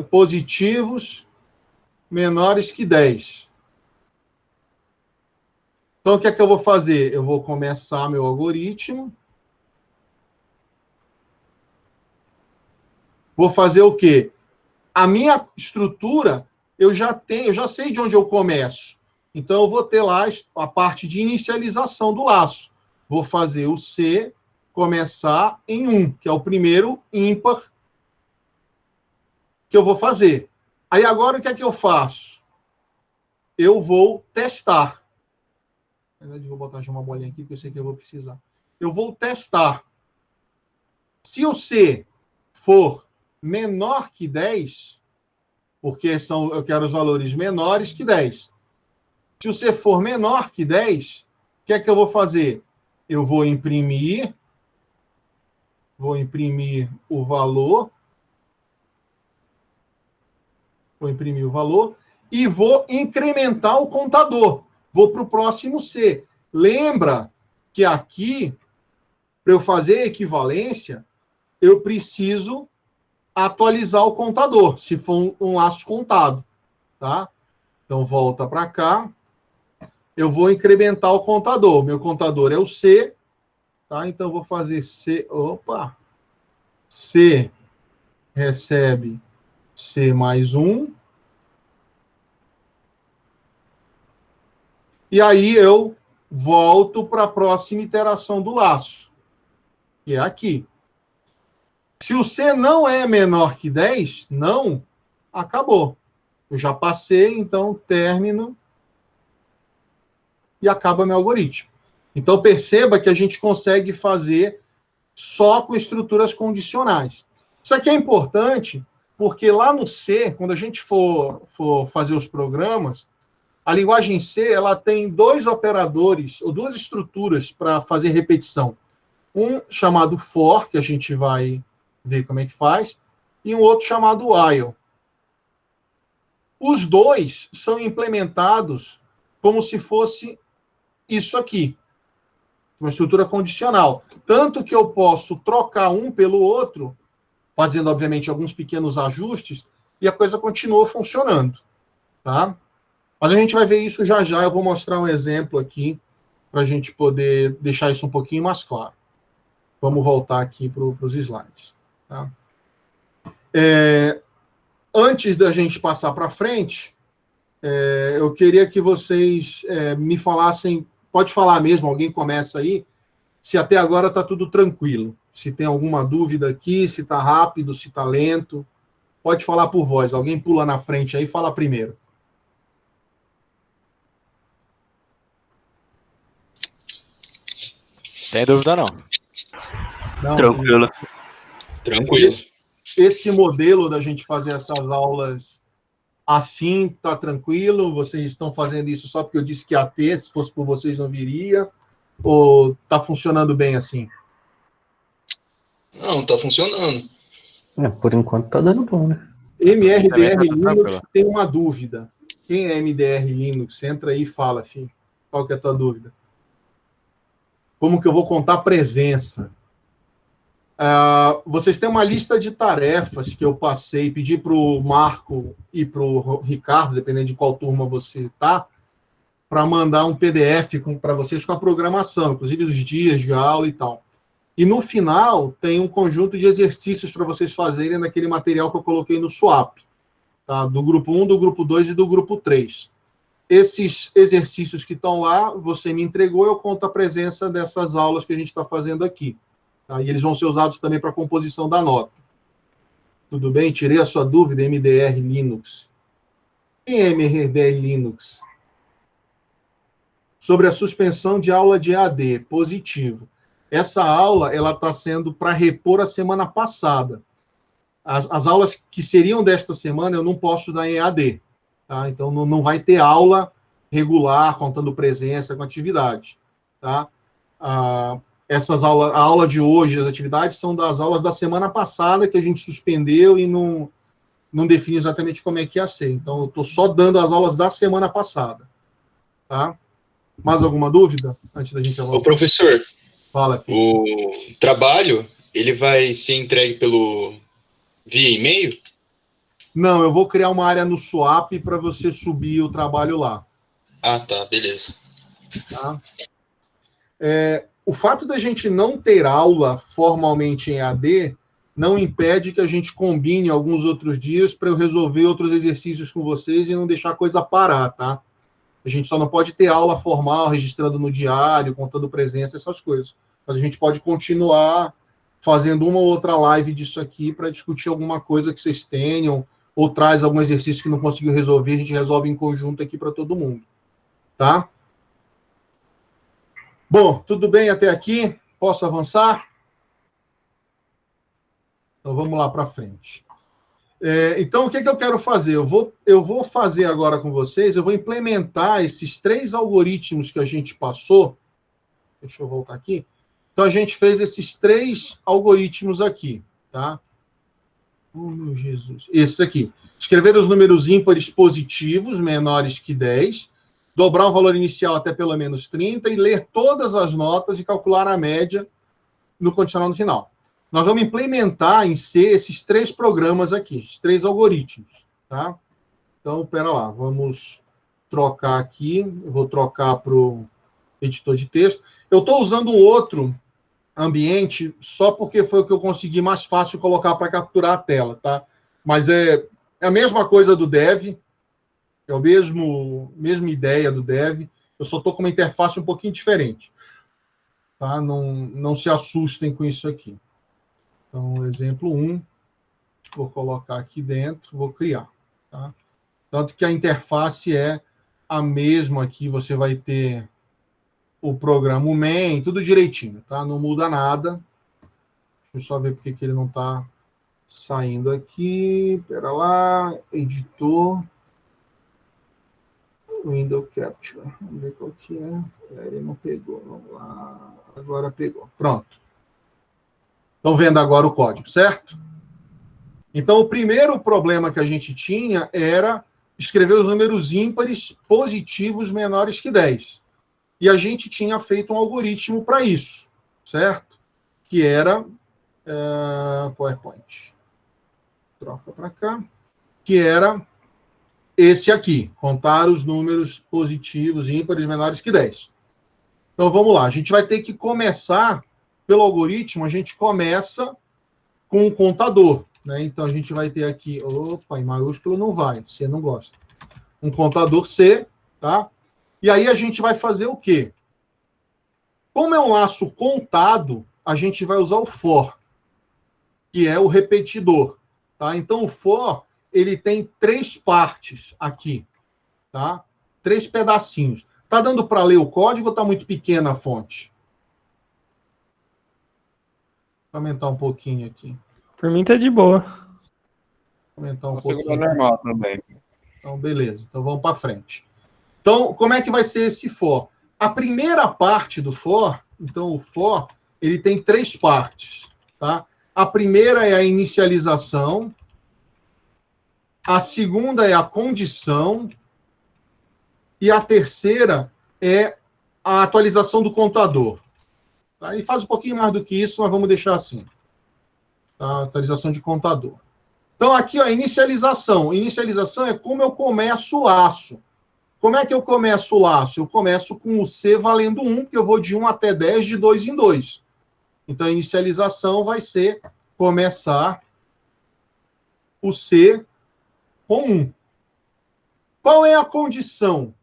[SPEAKER 1] positivos menores que 10. Então, o que é que eu vou fazer? Eu vou começar meu algoritmo. Vou fazer o quê? A minha estrutura, eu já tenho, eu já sei de onde eu começo. Então, eu vou ter lá a parte de inicialização do laço. Vou fazer o C começar em 1, que é o primeiro ímpar que eu vou fazer. Aí, agora, o que é que eu faço? Eu vou testar. Na verdade, vou botar já uma bolinha aqui, porque eu sei que eu vou precisar. Eu vou testar. Se o C for menor que 10, porque são, eu quero os valores menores que 10. Se o C for menor que 10, o que é que eu vou fazer? Eu vou imprimir, vou imprimir o valor, vou imprimir o valor e vou incrementar o contador vou para o próximo C. Lembra que aqui, para eu fazer equivalência, eu preciso atualizar o contador, se for um, um laço contado, tá? Então, volta para cá. Eu vou incrementar o contador. Meu contador é o C, tá? Então, vou fazer C... Opa! C recebe C mais 1 E aí eu volto para a próxima iteração do laço. que é aqui. Se o C não é menor que 10, não, acabou. Eu já passei, então termino e acaba meu algoritmo. Então perceba que a gente consegue fazer só com estruturas condicionais. Isso aqui é importante porque lá no C, quando a gente for, for fazer os programas, a linguagem C ela tem dois operadores ou duas estruturas para fazer repetição. Um chamado for, que a gente vai ver como é que faz, e um outro chamado while. Os dois são implementados como se fosse isso aqui, uma estrutura condicional. Tanto que eu posso trocar um pelo outro, fazendo, obviamente, alguns pequenos ajustes, e a coisa continua funcionando. Tá? Mas a gente vai ver isso já já. Eu vou mostrar um exemplo aqui para a gente poder deixar isso um pouquinho mais claro. Vamos voltar aqui para os slides. Tá? É, antes da gente passar para frente, é, eu queria que vocês é, me falassem, pode falar mesmo, alguém começa aí, se até agora está tudo tranquilo. Se tem alguma dúvida aqui, se está rápido, se está lento. Pode falar por voz. Alguém pula na frente aí e fala primeiro.
[SPEAKER 3] Tem dúvida não.
[SPEAKER 4] não Tranquilo.
[SPEAKER 1] Tranquilo. Esse modelo da gente fazer essas aulas assim, tá tranquilo? Vocês estão fazendo isso só porque eu disse que ia ter, se fosse por vocês não viria? Ou tá funcionando bem assim?
[SPEAKER 4] Não, tá funcionando.
[SPEAKER 5] É, por enquanto tá dando bom, né?
[SPEAKER 1] MRDR tá Linux tem uma dúvida. Quem é MDR Linux? Entra aí e fala, filho. Qual que é a tua dúvida? Como que eu vou contar presença? Uh, vocês têm uma lista de tarefas que eu passei, pedi para o Marco e para o Ricardo, dependendo de qual turma você está, para mandar um PDF para vocês com a programação, inclusive os dias de aula e tal. E no final tem um conjunto de exercícios para vocês fazerem naquele material que eu coloquei no swap, tá? do grupo 1, do grupo 2 e do grupo 3. Esses exercícios que estão lá, você me entregou, eu conto a presença dessas aulas que a gente está fazendo aqui. Tá? E eles vão ser usados também para a composição da nota. Tudo bem? Tirei a sua dúvida, MDR Linux. Quem é MDR Linux? Sobre a suspensão de aula de AD, positivo. Essa aula ela está sendo para repor a semana passada. As, as, aulas que seriam desta semana eu não posso dar em EAD. Tá? Então não, não vai ter aula regular, contando presença com atividade. Tá? Ah, essas aulas, a aula de hoje, as atividades são das aulas da semana passada que a gente suspendeu e não, não define exatamente como é que ia ser. Então, eu estou só dando as aulas da semana passada. Tá? Mais alguma dúvida antes da gente
[SPEAKER 4] avançar? Ô, professor,
[SPEAKER 1] Fala,
[SPEAKER 4] filho. o trabalho, ele vai ser entregue pelo via e-mail?
[SPEAKER 1] Não, eu vou criar uma área no Swap para você subir o trabalho lá.
[SPEAKER 4] Ah, tá, beleza.
[SPEAKER 1] Tá? É, o fato da gente não ter aula formalmente em AD não impede que a gente combine alguns outros dias para eu resolver outros exercícios com vocês e não deixar a coisa parar, tá? A gente só não pode ter aula formal, registrando no diário, contando presença, essas coisas. Mas a gente pode continuar fazendo uma ou outra live disso aqui para discutir alguma coisa que vocês tenham, ou traz algum exercício que não conseguiu resolver, a gente resolve em conjunto aqui para todo mundo. Tá? Bom, tudo bem até aqui? Posso avançar? Então vamos lá para frente. É, então, o que, que eu quero fazer? Eu vou, eu vou fazer agora com vocês, eu vou implementar esses três algoritmos que a gente passou. Deixa eu voltar aqui. Então, a gente fez esses três algoritmos aqui, tá? Meu Jesus. Esse aqui. Escrever os números ímpares positivos, menores que 10, dobrar o valor inicial até pelo menos 30 e ler todas as notas e calcular a média no condicional no final. Nós vamos implementar em C esses três programas aqui, esses três algoritmos, tá? Então, pera lá, vamos trocar aqui, eu vou trocar para o editor de texto. Eu estou usando um outro ambiente só porque foi o que eu consegui mais fácil colocar para capturar a tela, tá? Mas é, é a mesma coisa do Dev, é a mesmo, mesma ideia do Dev, eu só estou com uma interface um pouquinho diferente. tá? Não, não se assustem com isso aqui. Então, exemplo 1, vou colocar aqui dentro, vou criar, tá? Tanto que a interface é a mesma aqui, você vai ter o programa o main, tudo direitinho, tá? Não muda nada. Deixa eu só ver porque que ele não está saindo aqui. Pera lá, editor. Window Capture. Vamos ver qual que é. Ele não pegou. Vamos lá. Agora pegou. Pronto. Estão vendo agora o código, certo? Então, o primeiro problema que a gente tinha era escrever os números ímpares positivos menores que 10. E a gente tinha feito um algoritmo para isso, certo? Que era uh, PowerPoint. Troca para cá. Que era esse aqui, contar os números positivos ímpares menores que 10. Então vamos lá, a gente vai ter que começar pelo algoritmo, a gente começa com o contador. Né? Então a gente vai ter aqui, opa, em maiúsculo não vai, C não gosta. Um contador C, tá? E aí a gente vai fazer o quê? Como é um laço contado, a gente vai usar o for, que é o repetidor, tá? Então o for, ele tem três partes aqui, tá? Três pedacinhos. Tá dando para ler o código ou tá muito pequena a fonte? Vou aumentar um pouquinho aqui.
[SPEAKER 3] Por mim tá de boa.
[SPEAKER 1] Aumentar um
[SPEAKER 6] Consigo
[SPEAKER 1] pouquinho.
[SPEAKER 6] normal também.
[SPEAKER 1] Então, beleza. Então, vamos para frente. Então, como é que vai ser esse for? A primeira parte do for, então, o for, ele tem três partes, tá? A primeira é a inicialização, a segunda é a condição, e a terceira é a atualização do contador. Tá? E faz um pouquinho mais do que isso, mas vamos deixar assim. Tá? Atualização de contador. Então, aqui, ó, inicialização. Inicialização é como eu começo o laço. Como é que eu começo o laço? Eu começo com o C valendo 1, porque eu vou de 1 até 10, de 2 em 2. Então, a inicialização vai ser começar o C com 1. Qual é a condição?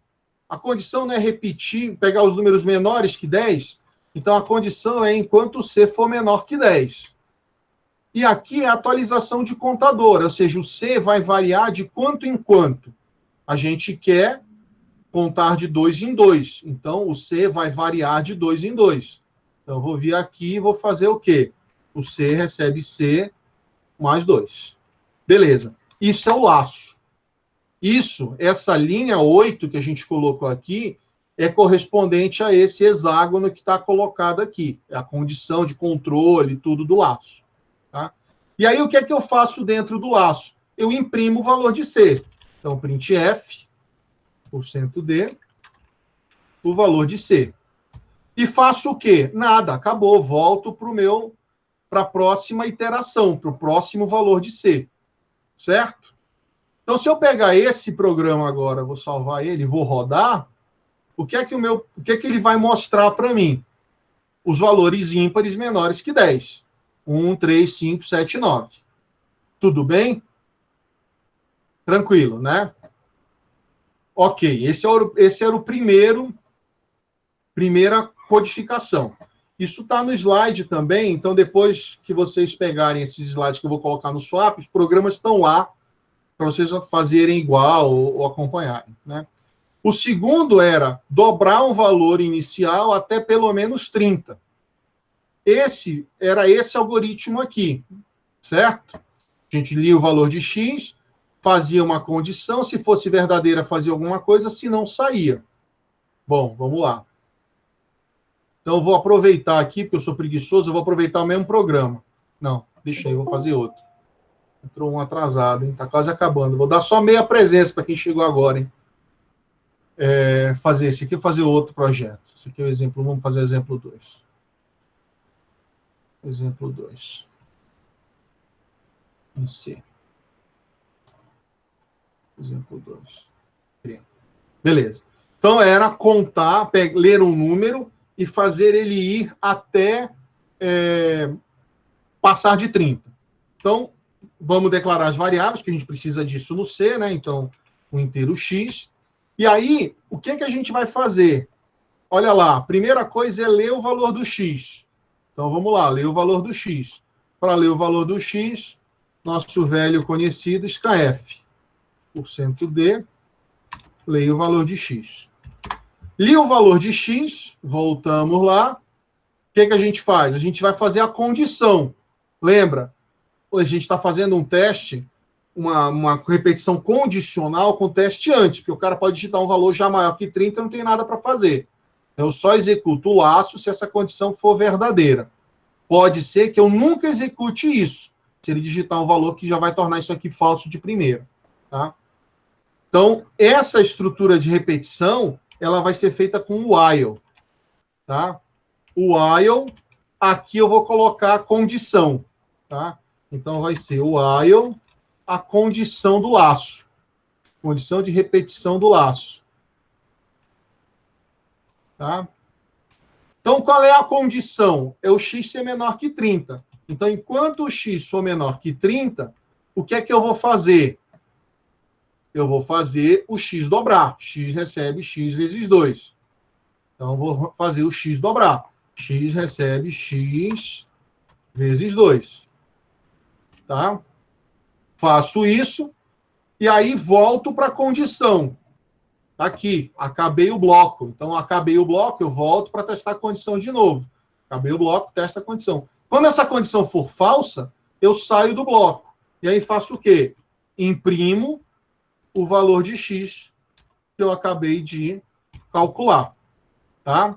[SPEAKER 1] A condição não é repetir, pegar os números menores que 10. Então, a condição é enquanto o C for menor que 10. E aqui é a atualização de contador, ou seja, o C vai variar de quanto em quanto. A gente quer contar de 2 em 2. Então, o C vai variar de 2 em 2. Então, eu vou vir aqui e vou fazer o quê? O C recebe C mais 2. Beleza. Isso é o laço. Isso, essa linha 8 que a gente colocou aqui, é correspondente a esse hexágono que está colocado aqui. É a condição de controle, tudo do laço. Tá? E aí, o que é que eu faço dentro do laço? Eu imprimo o valor de C. Então, printf, porcento D, o valor de C. E faço o quê? Nada, acabou. Volto para o meu, para a próxima iteração, para o próximo valor de C. Certo? Então, se eu pegar esse programa agora, vou salvar ele, vou rodar, o que é que o meu, o que é que ele vai mostrar para mim? Os valores ímpares menores que 10. 1, 3, 5, 7, 9. Tudo bem? Tranquilo, né? Ok, esse, é o, esse era o primeiro, primeira codificação. Isso está no slide também, então depois que vocês pegarem esses slides que eu vou colocar no swap, os programas estão lá para vocês fazerem igual ou, ou acompanharem, né? O segundo era dobrar um valor inicial até pelo menos 30. Esse era esse algoritmo aqui, certo? A gente lia o valor de x, fazia uma condição, se fosse verdadeira, fazia alguma coisa, se não, saía. Bom, vamos lá. Então, eu vou aproveitar aqui, porque eu sou preguiçoso, eu vou aproveitar o mesmo programa. Não, deixa aí, vou fazer outro. Entrou um atrasado, hein? Tá quase acabando. Vou dar só meia presença para quem chegou agora, hein? É, fazer esse aqui, fazer outro projeto. Esse aqui é o exemplo, vamos fazer exemplo 2. Exemplo 2. Em C. Exemplo 2. Beleza. Então, era contar, ler um número e fazer ele ir até é, passar de 30. Então, vamos declarar as variáveis, que a gente precisa disso no C, né? Então, o inteiro x. E aí, o que, que a gente vai fazer? olha lá, primeira coisa é ler o valor do x. Então vamos lá, ler o valor do x. Para ler o valor do x, nosso velho conhecido SKF. D, leia o valor de x. Li o valor de x, voltamos lá. O que, que a gente faz? A gente vai fazer a condição. Lembra? A gente está fazendo um teste, uma, uma repetição condicional com teste antes, porque o cara pode digitar um valor já maior que 30 não tem nada para fazer. Então, eu só executo o laço se essa condição for verdadeira. Pode ser que eu nunca execute isso, se ele digitar um valor que já vai tornar isso aqui falso de primeira. Tá? Então, essa estrutura de repetição, ela vai ser feita com o while. Tá? O while, aqui eu vou colocar a condição. Tá? Então, vai ser o while, a condição do laço. Condição de repetição do laço. Tá? Então, qual é a condição? É o x ser menor que 30. Então, enquanto o x for menor que 30, o que é que eu vou fazer? Eu vou fazer o x dobrar. x recebe x vezes 2. Então, vou fazer o x dobrar. x recebe x vezes 2. Tá? Faço isso e aí volto para a condição. Tá aqui, acabei o bloco. Então, acabei o bloco, eu volto para testar a condição de novo. Acabei o bloco, testa a condição. Quando essa condição for falsa, eu saio do bloco. E aí faço o quê? Imprimo o valor de x que eu acabei de calcular. Tá?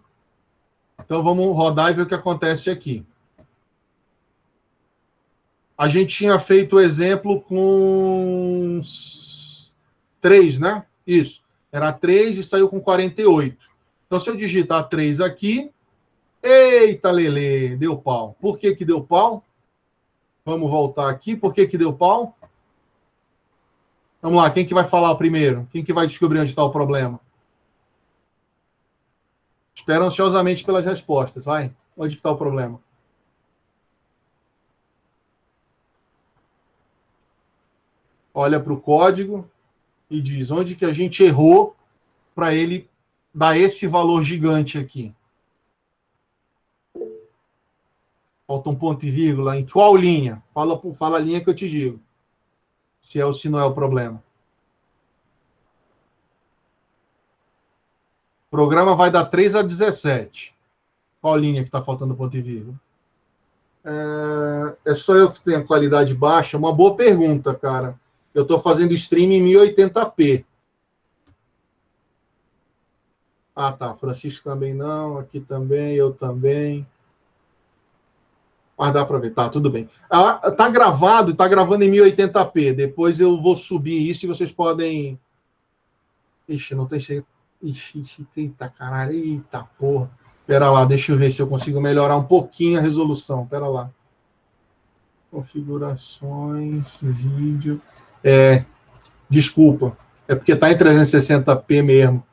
[SPEAKER 1] Então, vamos rodar e ver o que acontece aqui. A gente tinha feito o exemplo com 3, né? Isso. Era 3 e saiu com 48. Então, se eu digitar 3 aqui, eita, Lele, deu pau. Por que que deu pau? Vamos voltar aqui. Por que que deu pau? Vamos lá, quem que vai falar primeiro? Quem que vai descobrir onde está o problema? Espero ansiosamente pelas respostas. Vai, onde está o problema? Olha para o código, e diz onde que a gente errou para ele dar esse valor gigante aqui. Falta um ponto e vírgula. Em qual linha? Fala, fala a linha que eu te digo. Se é ou se não é o problema. O programa vai dar 3 a 17. Qual linha que está faltando ponto e vírgula? É, é só eu que tenho a qualidade baixa? Uma boa pergunta, cara. Eu estou fazendo stream em 1080p. Ah, tá. Francisco também não. Aqui também, eu também. Mas dá para ver. Tá, tudo bem. Ah, tá gravado, tá gravando em 1080p. Depois eu vou subir isso e vocês podem. Ixi, não tem jeito. Ixi, eita caralho. Eita porra. Pera lá, deixa eu ver se eu consigo melhorar um pouquinho a resolução. Pera lá. Configurações, vídeo. É, desculpa, é porque está em 360p mesmo.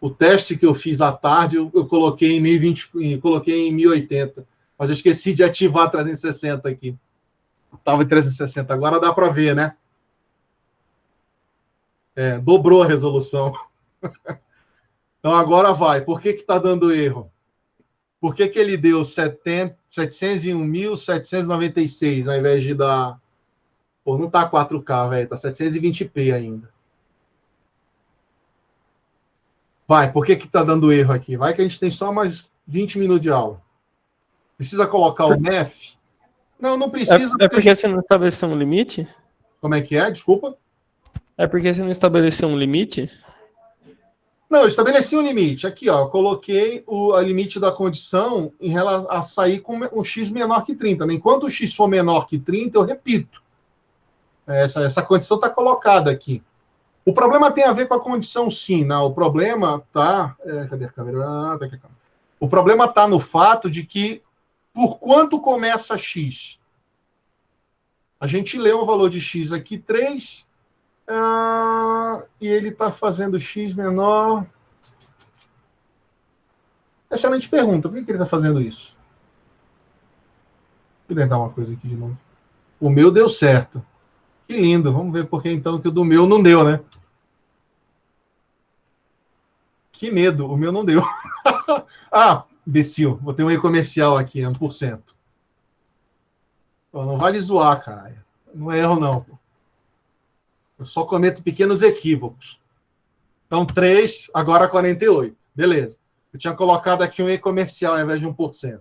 [SPEAKER 1] O teste que eu fiz à tarde, eu, eu coloquei em 1020, coloquei em 1080, mas eu esqueci de ativar 360 aqui. Estava em 360, agora dá para ver, né? É, dobrou a resolução. então agora vai. Por que está dando erro? Por que, que ele deu 701.796 ao invés de dar Pô, não tá 4K, velho. Tá 720p ainda. Vai, por que que tá dando erro aqui? Vai que a gente tem só mais 20 minutos de aula. Precisa colocar o MEF? Não, não precisa.
[SPEAKER 5] É, é porque você não estabeleceu um limite?
[SPEAKER 1] Como é que é? Desculpa.
[SPEAKER 5] É porque você não estabeleceu um limite?
[SPEAKER 1] Não, eu estabeleci um limite. Aqui, ó, eu coloquei o limite da condição em relação a sair com um x menor que 30. Né? Enquanto o x for menor que 30, eu repito. Essa, essa condição está colocada aqui. O problema tem a ver com a condição, sim. Não, o problema está. É, cadê a câmera? Ah, tá aqui a câmera. O problema está no fato de que, por quanto começa x? A gente lê o valor de x aqui, 3, ah, e ele está fazendo x menor. Excelente pergunta. Por que, que ele está fazendo isso? Vou tentar uma coisa aqui de novo. O meu deu certo. Que lindo. Vamos ver por que então que o do meu não deu, né? Que medo, o meu não deu. ah, imbecil, vou ter um e-comercial aqui, 1%. Pô, não vale zoar, caralho. Não é erro, não. Eu só cometo pequenos equívocos. Então, 3, agora 48. Beleza. Eu tinha colocado aqui um e-comercial ao invés de 1%.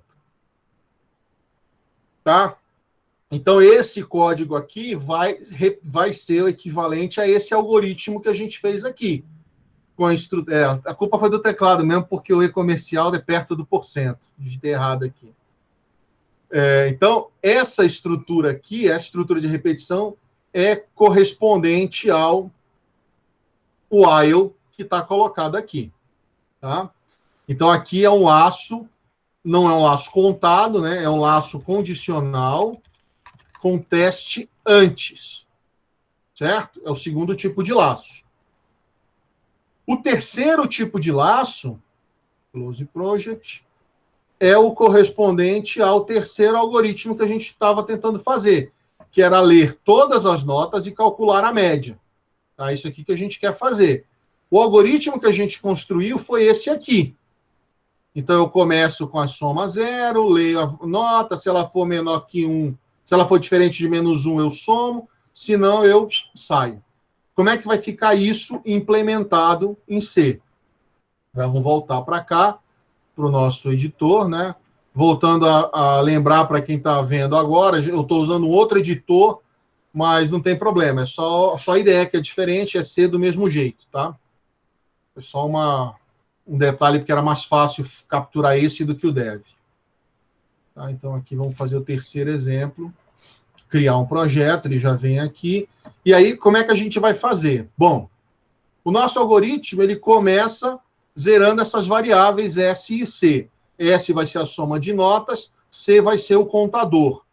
[SPEAKER 1] Tá? Então, esse código aqui vai, vai ser o equivalente a esse algoritmo que a gente fez aqui. Com a, instru... é, a culpa foi do teclado mesmo, porque o e-comercial é perto do porcento. Digitei errado aqui. É, então, essa estrutura aqui, a estrutura de repetição, é correspondente ao while que está colocado aqui. Tá? Então, aqui é um laço, não é um laço contado, né? é um laço condicional com teste antes. Certo? É o segundo tipo de laço. O terceiro tipo de laço, close project, é o correspondente ao terceiro algoritmo que a gente estava tentando fazer, que era ler todas as notas e calcular a média. Tá? Isso aqui que a gente quer fazer. O algoritmo que a gente construiu foi esse aqui. Então, eu começo com a soma zero, leio a nota, se ela for menor que 1, se ela for diferente de menos 1, eu somo, se não, eu saio. Como é que vai ficar isso implementado em C? Vamos voltar para cá, para o nosso editor, né? Voltando a, a lembrar para quem está vendo agora, eu estou usando outro editor, mas não tem problema, é só, só a ideia que é diferente, é ser do mesmo jeito, tá? É só uma, um detalhe, porque era mais fácil capturar esse do que o dev. Tá? Então, aqui vamos fazer o terceiro exemplo. Criar um projeto, ele já vem aqui. E aí, como é que a gente vai fazer? Bom, o nosso algoritmo, ele começa zerando essas variáveis S e C. S vai ser a soma de notas, C vai ser o contador.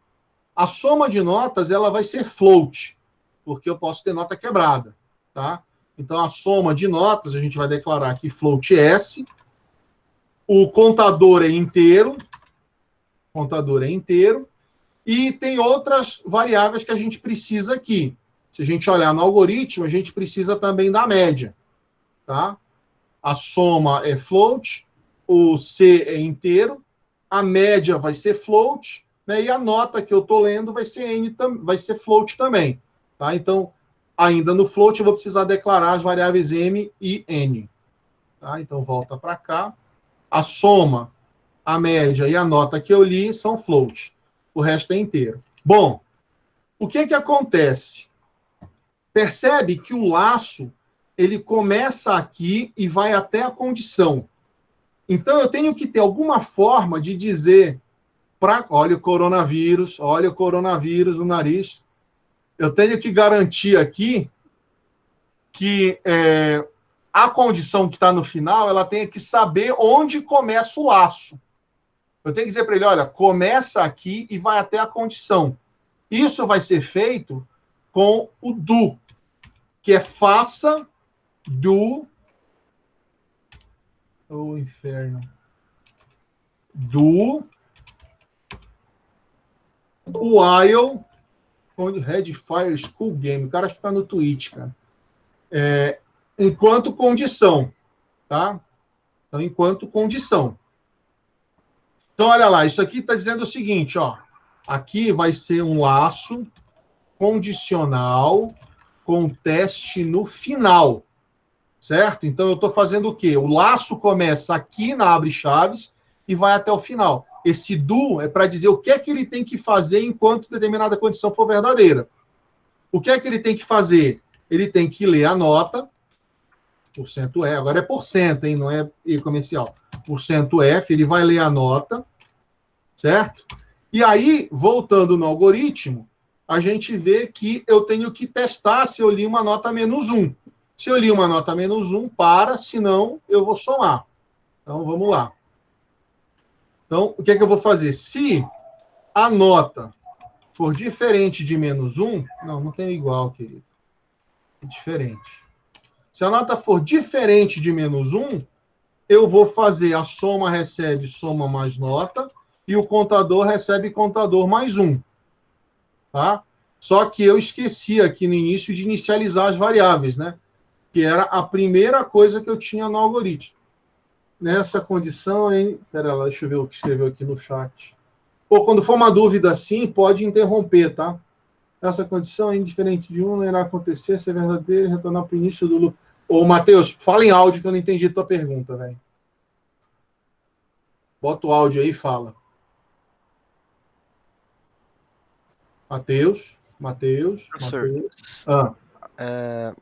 [SPEAKER 1] A soma de notas, ela vai ser float, porque eu posso ter nota quebrada, tá? Então, a soma de notas, a gente vai declarar aqui float S. O contador é inteiro, contador é inteiro, e tem outras variáveis que a gente precisa aqui. Se a gente olhar no algoritmo, a gente precisa também da média, tá? A soma é float, o C é inteiro, a média vai ser float, né? E a nota que eu estou lendo vai ser N, vai ser float também, tá? Então, ainda no float, eu vou precisar declarar as variáveis M e N. Tá? Então, volta para cá. A soma a média e a nota que eu li são float. O resto é inteiro. Bom, o que que acontece? Percebe que o laço ele começa aqui e vai até a condição. Então eu tenho que ter alguma forma de dizer para, olha o coronavírus, olha o coronavírus no nariz. Eu tenho que garantir aqui que é, a condição que está no final, ela tem que saber onde começa o laço. Eu tenho que dizer para ele, olha, começa aqui e vai até a condição. Isso vai ser feito com o do, que é faça do o oh, inferno do while onde Red Fire School Game, o cara que está no Twitch, cara. É, enquanto condição, tá? Então, enquanto condição. Então, olha lá, isso aqui está dizendo o seguinte, ó. Aqui vai ser um laço condicional com teste no final, certo? Então, eu estou fazendo o quê? O laço começa aqui na abre chaves e vai até o final. Esse do é para dizer o que é que ele tem que fazer enquanto determinada condição for verdadeira. O que é que ele tem que fazer? Ele tem que ler a nota, porcento é, agora é porcento, hein? Não é E comercial. Porcento F, ele vai ler a nota, certo? E aí, voltando no algoritmo, a gente vê que eu tenho que testar se eu li uma nota menos um. Se eu li uma nota menos um, para, senão eu vou somar. Então, vamos lá. Então, o que é que eu vou fazer? Se a nota for diferente de menos um, não, não tem igual, querido. É diferente. Se a nota for diferente de menos 1, eu vou fazer a soma recebe soma mais nota e o contador recebe contador mais 1. Tá? Só que eu esqueci aqui no início de inicializar as variáveis, né? Que era a primeira coisa que eu tinha no algoritmo. nessa condição, hein? Pera lá, deixa eu ver o que escreveu aqui no chat. Ou quando for uma dúvida assim, pode interromper, tá? Essa condição é indiferente de um, não irá acontecer se é verdadeiro retornar para o início do. Ô, Matheus, fala em áudio que eu não entendi a tua pergunta, velho. Bota o áudio aí e fala. Matheus, Matheus, Matheus. Ah,
[SPEAKER 3] é,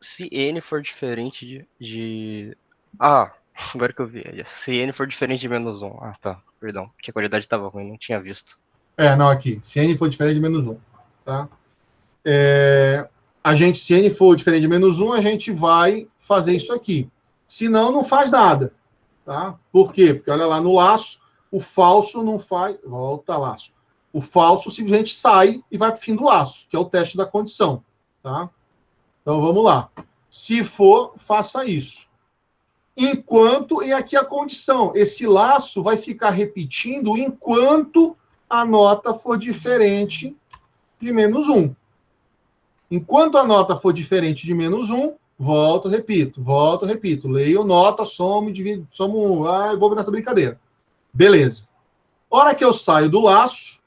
[SPEAKER 3] se n for diferente de, de- Ah, agora que eu vi. Se n for diferente de menos 1. Ah, tá. Perdão, porque a qualidade estava ruim, não tinha visto.
[SPEAKER 1] é, não, aqui. Se n for diferente de menos 1, tá? É, a gente, se n for diferente de menos 1, a gente vai fazer isso aqui. Se não, não faz nada, tá? Por quê? Porque olha lá no laço, o falso não faz... Volta, laço. O falso simplesmente sai e vai para o fim do laço, que é o teste da condição, tá? Então, vamos lá. Se for, faça isso. Enquanto, e aqui a condição, esse laço vai ficar repetindo enquanto a nota for diferente de menos 1. Enquanto a nota for diferente de menos 1, volto, repito, volto, repito. Leio nota, somo, divido, somo, ah, vou nessa brincadeira. Beleza. Hora que eu saio do laço,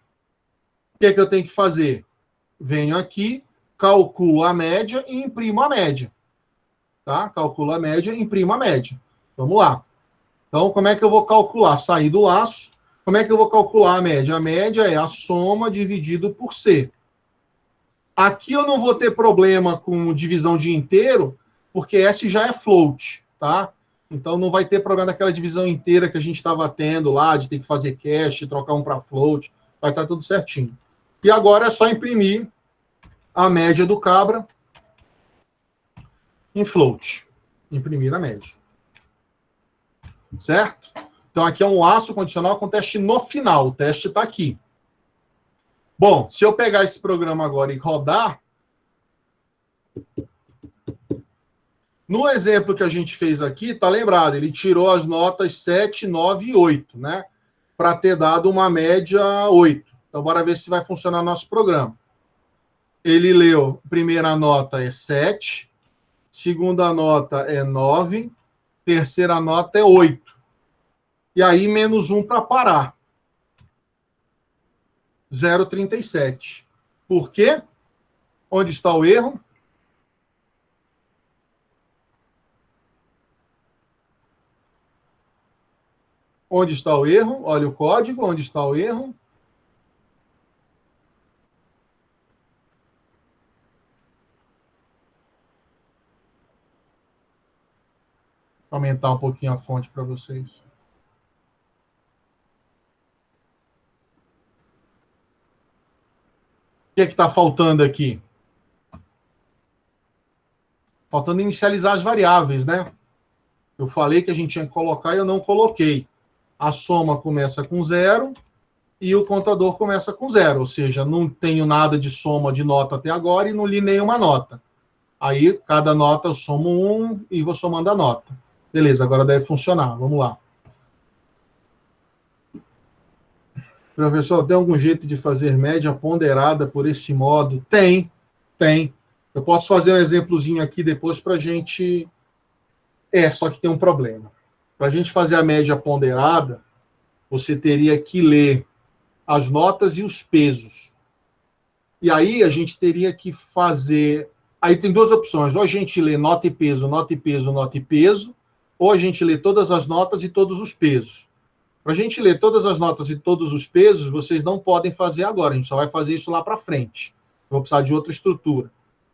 [SPEAKER 1] o que é que eu tenho que fazer? Venho aqui, calculo a média e imprimo a média. Tá? Calculo a média imprimo a média. Vamos lá. Então, como é que eu vou calcular? Sair do laço. Como é que eu vou calcular a média? A média é a soma dividido por C. Aqui eu não vou ter problema com divisão de inteiro, porque S já é float, tá? Então não vai ter problema daquela divisão inteira que a gente estava tendo lá, de ter que fazer cache, trocar um para float, vai estar tudo certinho. E agora é só imprimir a média do cabra em float. Imprimir a média. Certo? Então aqui é um laço condicional com teste no final. O teste está aqui. Bom, se eu pegar esse programa agora e rodar, no exemplo que a gente fez aqui, tá lembrado, ele tirou as notas 7, 9 e 8, né? Para ter dado uma média 8. Então, bora ver se vai funcionar nosso programa. Ele leu, primeira nota é 7, segunda nota é 9, terceira nota é 8. E aí, menos 1 para parar. 0,37. Por quê? Onde está o erro? Onde está o erro? Olha o código, onde está o erro? Aumentar um pouquinho a fonte para vocês. Que é que está faltando aqui? Faltando inicializar as variáveis, né? Eu falei que a gente tinha que colocar e eu não coloquei. A soma começa com zero e o contador começa com zero, ou seja, não tenho nada de soma de nota até agora e não li nenhuma nota. Aí, cada nota eu somo um e vou somando a nota. Beleza, agora deve funcionar. Vamos lá. Professor, tem algum jeito de fazer média ponderada por esse modo? Tem, tem. Eu posso fazer um exemplozinho aqui depois para a gente. É, só que tem um problema. Para a gente fazer a média ponderada, você teria que ler as notas e os pesos. E aí a gente teria que fazer. Aí tem duas opções: ou a gente lê nota e peso, nota e peso, nota e peso, ou a gente lê todas as notas e todos os pesos. Para a gente ler todas as notas e todos os pesos, vocês não podem fazer agora, a gente só vai fazer isso lá para frente. Eu vou precisar de outra estrutura.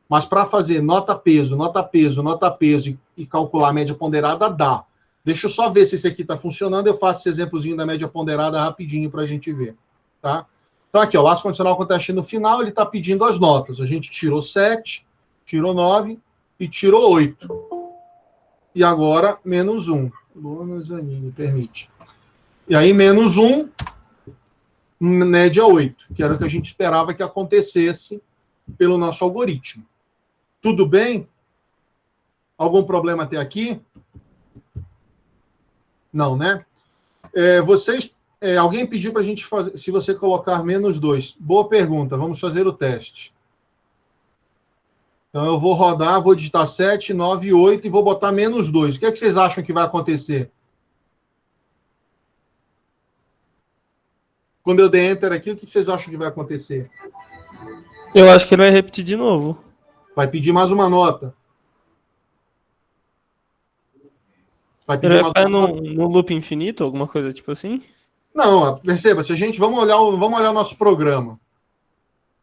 [SPEAKER 1] Mas para fazer nota-peso, nota-peso, nota-peso e, e calcular a média ponderada, dá. Deixa eu só ver se esse aqui está funcionando, eu faço esse exemplozinho da média ponderada rapidinho para a gente ver. Tá? Então aqui, o laço condicional com teste no final, ele está pedindo as notas. A gente tirou 7, tirou 9 e tirou 8. E agora, menos 1. Luana Zanini, permite. E aí, menos 1, média 8, que era o que a gente esperava que acontecesse pelo nosso algoritmo. Tudo bem? Algum problema até aqui? Não, né? É, vocês, é, alguém pediu para a gente fazer, se você colocar menos 2. Boa pergunta, vamos fazer o teste. Então, eu vou rodar, vou digitar 7, 9, 8 e vou botar menos 2. O que, é que vocês acham que vai acontecer? Quando eu der enter aqui, o que vocês acham que vai acontecer?
[SPEAKER 5] Eu acho que ele vai repetir de novo.
[SPEAKER 1] Vai pedir mais uma nota.
[SPEAKER 5] Vai pedir ele vai ficar no, no loop infinito, alguma coisa tipo assim?
[SPEAKER 1] Não, perceba, se a gente. Vamos olhar o, vamos olhar o nosso programa. O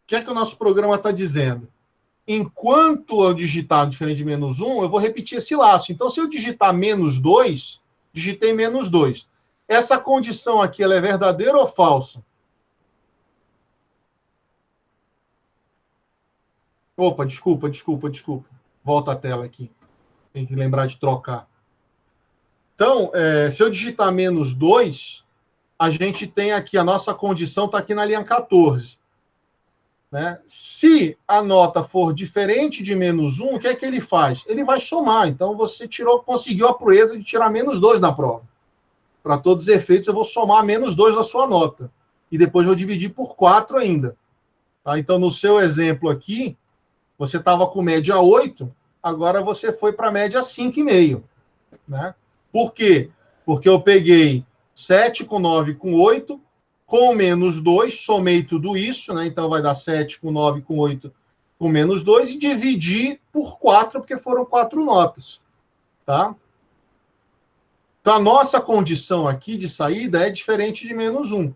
[SPEAKER 1] que é que o nosso programa está dizendo? Enquanto eu digitar diferente de menos 1, eu vou repetir esse laço. Então, se eu digitar menos 2, digitei menos 2. Essa condição aqui, ela é verdadeira ou falsa? Opa, desculpa, desculpa, desculpa. Volta a tela aqui. Tem que lembrar de trocar. Então, é, se eu digitar menos 2, a gente tem aqui, a nossa condição está aqui na linha 14. Né? Se a nota for diferente de menos 1, o que é que ele faz? Ele vai somar. Então, você tirou, conseguiu a proeza de tirar menos 2 na prova. Para todos os efeitos, eu vou somar menos 2 da sua nota. E depois vou dividir por 4 ainda. Tá? Então, no seu exemplo aqui, você estava com média 8, agora você foi para média 5,5. Né? Por quê? Porque eu peguei 7 com 9 com 8, com menos 2, somei tudo isso, né? Então vai dar 7 com 9 com 8 com menos 2 e dividi por 4, porque foram quatro notas. Tá? Então a nossa condição aqui de saída é diferente de menos 1.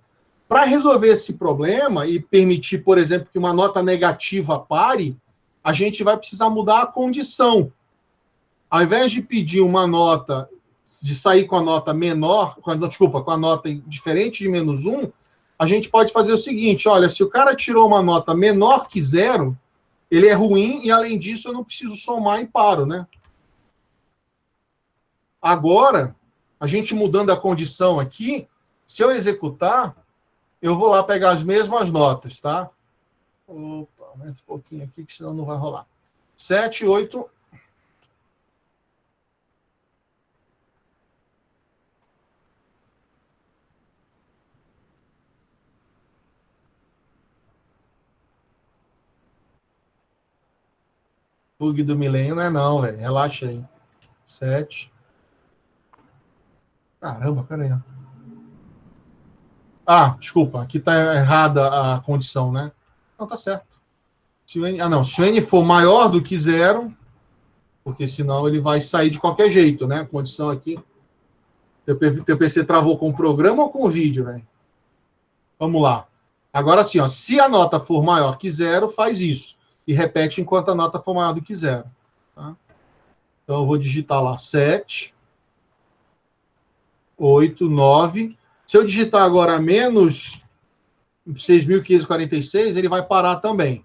[SPEAKER 1] Para resolver esse problema e permitir, por exemplo, que uma nota negativa pare, a gente vai precisar mudar a condição. Ao invés de pedir uma nota de sair com a nota menor, com a, desculpa, com a nota diferente de menos um, a gente pode fazer o seguinte: olha, se o cara tirou uma nota menor que zero, ele é ruim e, além disso, eu não preciso somar e paro, né? Agora, a gente mudando a condição aqui, se eu executar, eu vou lá pegar as mesmas notas, tá? Opa, aumenta um pouquinho aqui, que senão não vai rolar. 7, 8, Bug do milênio não é não, velho. Relaxa aí. Sete. Caramba, peraí. Ah, desculpa. Aqui tá errada a condição, né? Não, tá certo. Se N... Ah, não. Se o N for maior do que zero, porque senão ele vai sair de qualquer jeito, né? A condição aqui. Teu PC travou com o programa ou com o vídeo, velho? Vamos lá. Agora sim, ó. Se a nota for maior que zero, faz isso e repete enquanto a nota for maior do que zero. Tá? Então, eu vou digitar lá 7, 8, 9. Se eu digitar agora menos 6.546, ele vai parar também.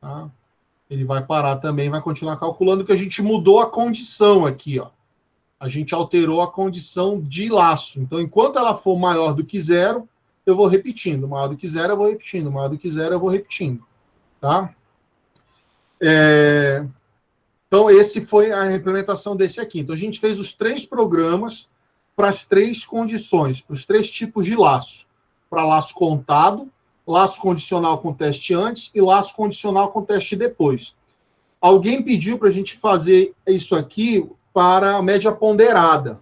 [SPEAKER 1] Tá? Ele vai parar também, vai continuar calculando que a gente mudou a condição aqui, ó. A gente alterou a condição de laço. Então, enquanto ela for maior do que zero, eu vou repetindo. Maior do que zero, eu vou repetindo. Maior do que zero, eu vou repetindo. Tá? É... Então, esse foi a implementação desse aqui. Então, a gente fez os três programas para as três condições, para os três tipos de laço. Para laço contado, laço condicional com teste antes e laço condicional com teste depois. Alguém pediu para a gente fazer isso aqui para a média ponderada.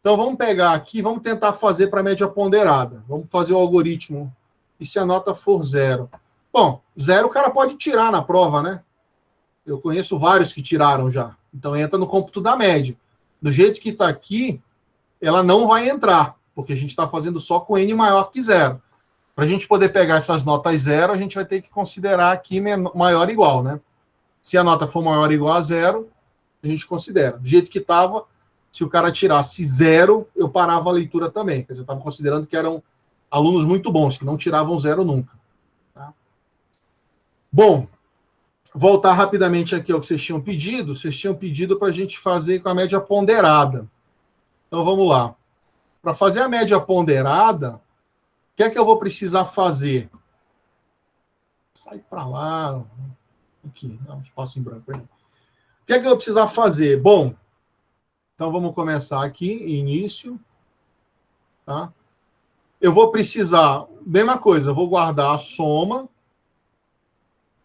[SPEAKER 1] Então vamos pegar aqui, vamos tentar fazer para média ponderada. Vamos fazer o algoritmo. E se a nota for zero? Bom, zero o cara pode tirar na prova, né? Eu conheço vários que tiraram já. Então entra no cômputo da média. Do jeito que está aqui, ela não vai entrar, porque a gente está fazendo só com n maior que zero. Para a gente poder pegar essas notas zero, a gente vai ter que considerar aqui maior ou igual, né? Se a nota for maior ou igual a zero, a gente considera. Do jeito que estava, se o cara tirasse zero, eu parava a leitura também. Eu estava considerando que eram alunos muito bons, que não tiravam zero nunca. Tá? Bom, voltar rapidamente aqui ao que vocês tinham pedido. Vocês tinham pedido para a gente fazer com a média ponderada. Então vamos lá. Para fazer a média ponderada, o que é que eu vou precisar fazer? Sai para lá. Aqui, dá um espaço em branco aí. O que é que eu vou precisar fazer? Bom, então vamos começar aqui, início. Tá? Eu vou precisar, mesma coisa, eu vou guardar a soma.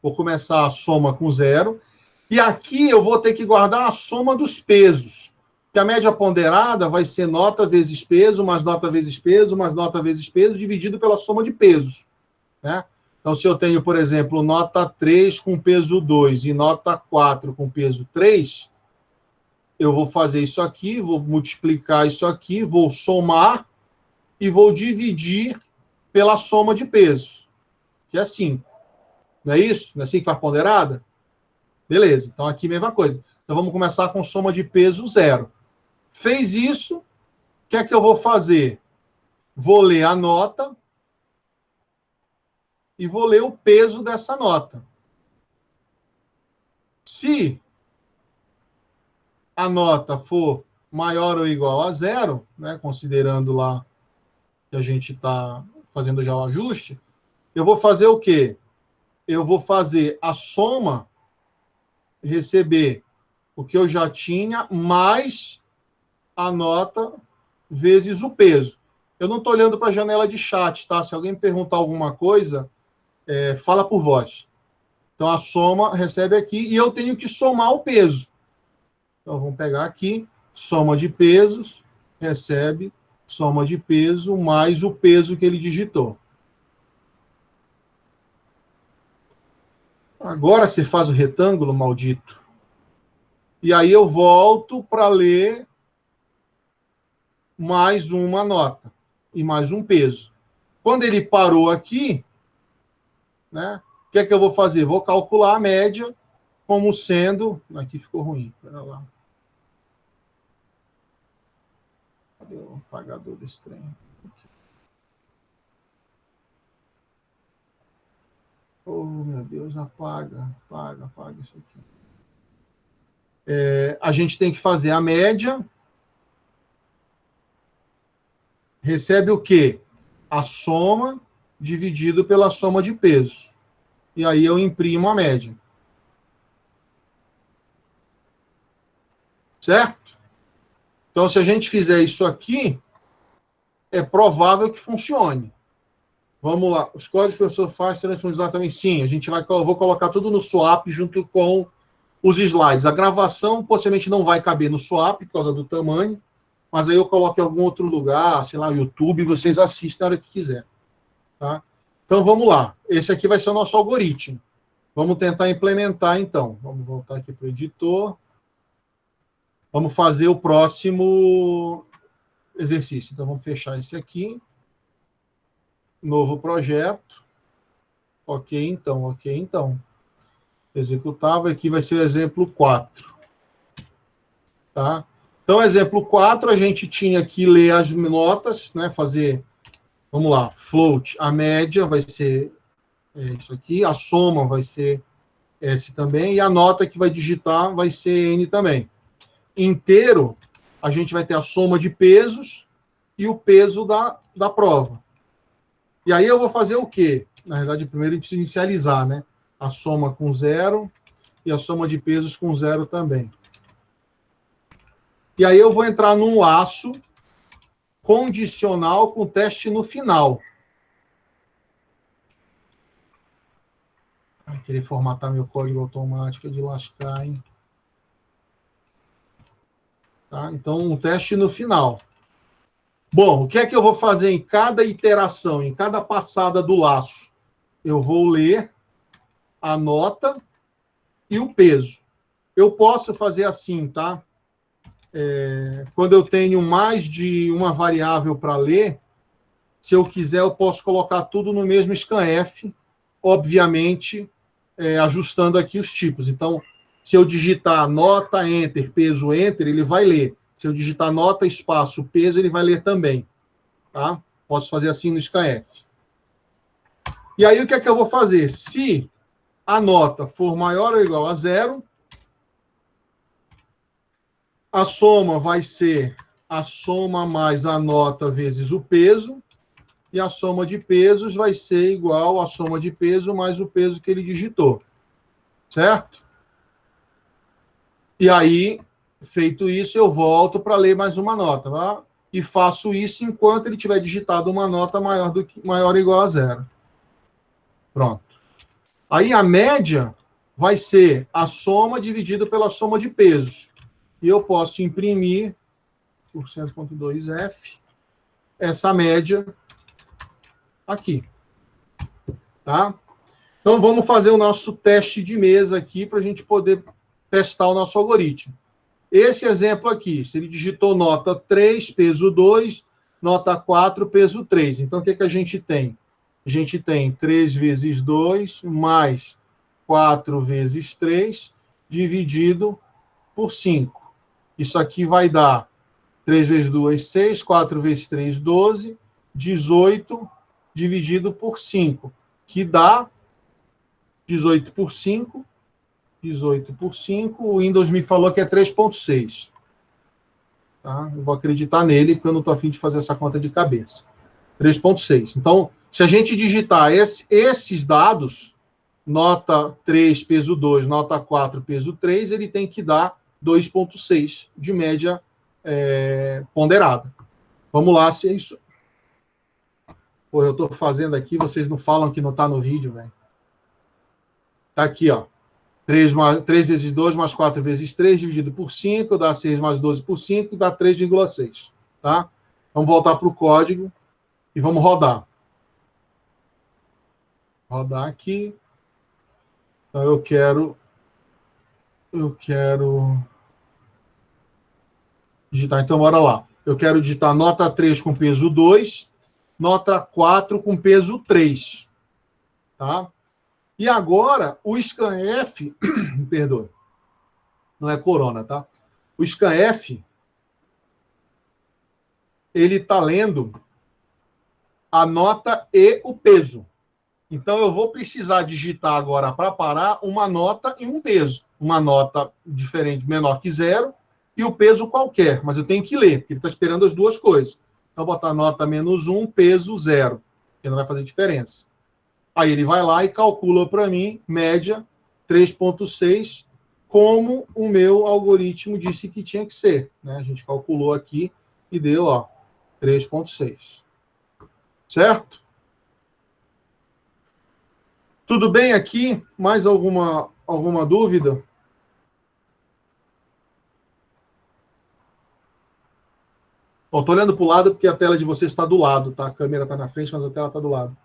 [SPEAKER 1] Vou começar a soma com zero. E aqui eu vou ter que guardar a soma dos pesos. Que a média ponderada vai ser nota vezes peso, mais nota vezes peso, mais nota vezes peso, dividido pela soma de pesos. Né? Então, se eu tenho, por exemplo, nota 3 com peso 2 e nota 4 com peso 3, eu vou fazer isso aqui, vou multiplicar isso aqui, vou somar e vou dividir pela soma de pesos, que é 5. Não é isso? Não é assim que faz ponderada? Beleza, então aqui mesma coisa. Então vamos começar com soma de peso zero. Fez isso, o que é que eu vou fazer? Vou ler a nota e vou ler o peso dessa nota. Se a nota for maior ou igual a zero, né, considerando lá que a gente está fazendo já o ajuste, eu vou fazer o quê? Eu vou fazer a soma, receber o que eu já tinha, mais a nota vezes o peso. Eu não estou olhando para a janela de chat, tá? Se alguém perguntar alguma coisa, é, fala por voz. Então, a soma recebe aqui e eu tenho que somar o peso. Então, vamos pegar aqui, soma de pesos, recebe soma de peso mais o peso que ele digitou. Agora você faz o retângulo, maldito. E aí eu volto para ler mais uma nota e mais um peso. Quando ele parou aqui, né, o que é que eu vou fazer? Vou calcular a média como sendo... Aqui ficou ruim, espera lá. Cadê o apagador desse trem? Oh, meu Deus, apaga, apaga, apaga isso aqui. É, a gente tem que fazer a média. Recebe o quê? A soma dividido pela soma de pesos. E aí eu imprimo a média. Certo? Então, se a gente fizer isso aqui, é provável que funcione. Vamos lá. Os códigos que o professor faz serão disponibilizados também? Sim. A gente vai, eu vou colocar tudo no swap junto com os slides. A gravação possivelmente não vai caber no swap por causa do tamanho, mas aí eu coloco em algum outro lugar, sei lá, YouTube, vocês assistem a hora que quiser. Tá? Então, vamos lá. Esse aqui vai ser o nosso algoritmo. Vamos tentar implementar, então. Vamos voltar aqui para o editor. Vamos fazer o próximo exercício. Então, vamos fechar esse aqui. Novo projeto. Ok, então, ok, então. Executável, aqui vai ser o exemplo 4. Tá? Então, exemplo 4, a gente tinha que ler as notas, né, fazer, vamos lá, float, a média vai ser é, isso aqui, a soma vai ser S também, e a nota que vai digitar vai ser N também inteiro, a gente vai ter a soma de pesos e o peso da, da prova. E aí eu vou fazer o quê? Na verdade, primeiro a gente precisa inicializar, né? A soma com zero e a soma de pesos com zero também. E aí eu vou entrar num laço condicional com teste no final. Vai formatar meu código automático de lascar, hein? Tá? Então, um teste no final. Bom, o que é que eu vou fazer em cada iteração, em cada passada do laço? Eu vou ler a nota e o peso. Eu posso fazer assim, tá? É, quando eu tenho mais de uma variável para ler, se eu quiser, eu posso colocar tudo no mesmo scanf, obviamente, é, ajustando aqui os tipos. Então, se eu digitar nota, enter, peso, enter, ele vai ler. Se eu digitar nota, espaço, peso, ele vai ler também. Tá? Posso fazer assim no SKF. E aí, o que é que eu vou fazer? Se a nota for maior ou igual a zero, a soma vai ser a soma mais a nota vezes o peso, e a soma de pesos vai ser igual à soma de peso mais o peso que ele digitou. Certo? E aí, feito isso, eu volto para ler mais uma nota. Tá? E faço isso enquanto ele tiver digitado uma nota maior, do que, maior ou igual a zero. Pronto. Aí a média vai ser a soma dividido pela soma de pesos. E eu posso imprimir por 100.2F, essa média aqui. Tá? Então, vamos fazer o nosso teste de mesa aqui para a gente poder testar o nosso algoritmo. Esse exemplo aqui, se ele digitou nota 3, peso 2, nota 4, peso 3. Então, o que, que a gente tem? A gente tem 3 vezes 2 mais 4 vezes 3 dividido por 5. Isso aqui vai dar 3 vezes 2, 6, 4 vezes 3, 12, 18 dividido por 5, que dá 18 por 5, 18 por 5, o Windows me falou que é 3.6. Tá? Eu vou acreditar nele, porque eu não estou afim de fazer essa conta de cabeça. 3.6. Então, se a gente digitar esse, esses dados, nota 3, peso 2, nota 4, peso 3, ele tem que dar 2,6 de média é, ponderada. Vamos lá, se é isso. Pô, eu estou fazendo aqui, vocês não falam que não está no vídeo, velho. Está aqui, ó. 3, mais, 3 vezes 2 mais 4 vezes 3 dividido por 5 dá 6 mais 12 por 5 dá 3,6. Tá? Vamos voltar para o código e vamos rodar. Rodar aqui. Então, eu quero. Eu quero. Digitar. Então, bora lá. Eu quero digitar nota 3 com peso 2, nota 4 com peso 3. Tá? E agora, o scanf, perdoe, não é corona, tá? O scanf, ele está lendo a nota e o peso. Então, eu vou precisar digitar agora para parar uma nota e um peso. Uma nota diferente, menor que zero, e o peso qualquer. Mas eu tenho que ler, porque ele está esperando as duas coisas. Então, botar nota menos um, peso zero, que não vai fazer diferença. Aí ele vai lá e calcula para mim, média 3,6, como o meu algoritmo disse que tinha que ser. Né? A gente calculou aqui e deu 3,6. Certo? Tudo bem aqui? Mais alguma, alguma dúvida? Estou olhando para o lado porque a tela de vocês está do lado, tá? A câmera está na frente, mas a tela está do lado.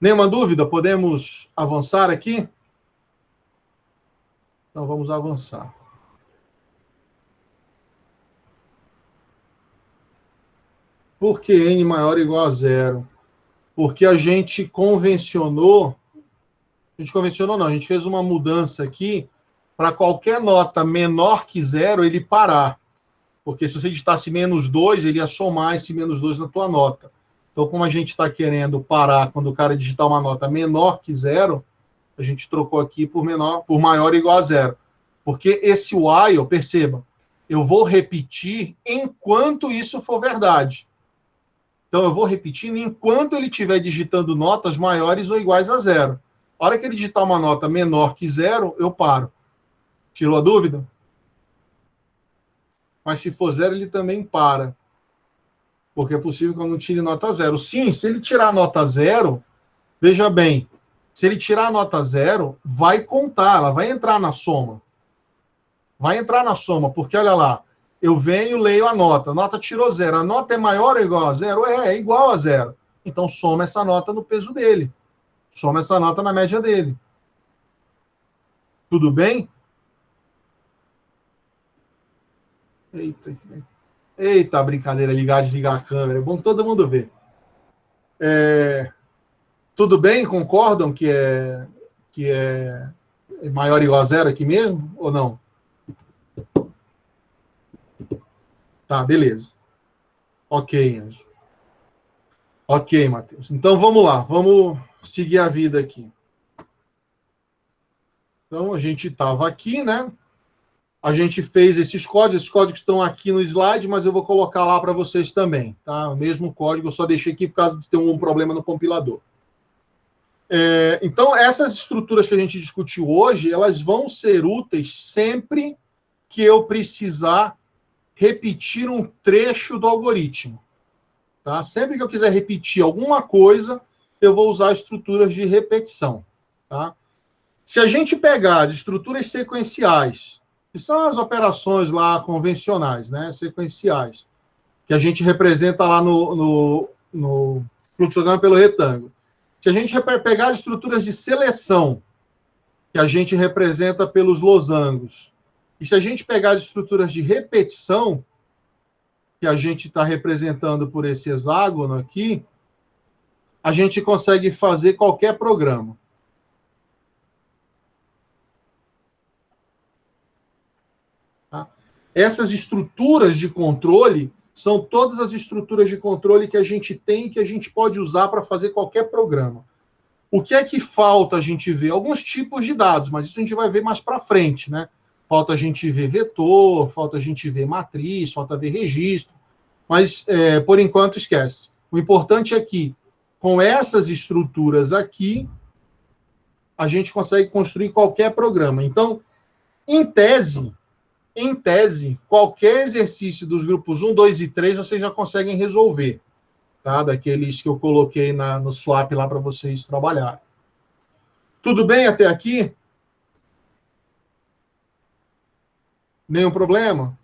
[SPEAKER 1] Nenhuma dúvida? Podemos avançar aqui? Então vamos avançar. Por que n maior ou igual a zero? Porque a gente convencionou a gente convencionou não, a gente fez uma mudança aqui para qualquer nota menor que zero ele parar. Porque se você digitasse menos 2, ele ia somar esse menos 2 na tua nota. Então, como a gente está querendo parar quando o cara digitar uma nota menor que zero, a gente trocou aqui por menor, por maior ou igual a zero. Porque esse while, perceba, eu vou repetir enquanto isso for verdade. Então, eu vou repetindo enquanto ele estiver digitando notas maiores ou iguais a zero. A hora que ele digitar uma nota menor que zero, eu paro. Tirou a dúvida? Mas se for zero, ele também para. Porque é possível que eu não tire nota zero. Sim, se ele tirar nota zero, veja bem, se ele tirar nota zero, vai contar, ela vai entrar na soma. Vai entrar na soma, porque olha lá, eu venho, leio a nota, a nota tirou zero. A nota é maior ou igual a zero? É, é igual a zero. Então soma essa nota no peso dele. Soma essa nota na média dele. Tudo bem? Eita, eita, brincadeira, ligar, desligar a câmera. É bom todo mundo ver. É, tudo bem? Concordam que é, que é maior ou igual a zero aqui mesmo? Ou não? Tá, beleza. Ok, Anjo. Ok, Matheus. Então vamos lá, vamos seguir a vida aqui. Então, a gente estava aqui, né? A gente fez esses códigos, esses códigos estão aqui no slide, mas eu vou colocar lá para vocês também, tá? O mesmo código, eu só deixei aqui por causa de ter um problema no compilador. É, então, essas estruturas que a gente discutiu hoje, elas vão ser úteis sempre que eu precisar repetir um trecho do algoritmo. Tá? Sempre que eu quiser repetir alguma coisa, eu vou usar estruturas de repetição. Tá? Se a gente pegar as estruturas sequenciais, que são as operações lá convencionais, né, sequenciais, que a gente representa lá no, no, no fluxograma pelo retângulo. Se a gente pegar as estruturas de seleção, que a gente representa pelos losangos, e se a gente pegar as estruturas de repetição, que a gente está representando por esse hexágono aqui, a gente consegue fazer qualquer programa. Tá? Essas estruturas de controle são todas as estruturas de controle que a gente tem que a gente pode usar para fazer qualquer programa. O que é que falta a gente ver? Alguns tipos de dados, mas isso a gente vai ver mais para frente, né? Falta a gente ver vetor, falta a gente ver matriz, falta ver registro, mas é, por enquanto esquece. O importante é que com essas estruturas aqui, a gente consegue construir qualquer programa. Então, em tese, em tese, qualquer exercício dos grupos 1, 2 e 3 vocês já conseguem resolver, tá? Daqueles que eu coloquei na, no swap lá para vocês trabalharem. Tudo bem até aqui? Nenhum problema?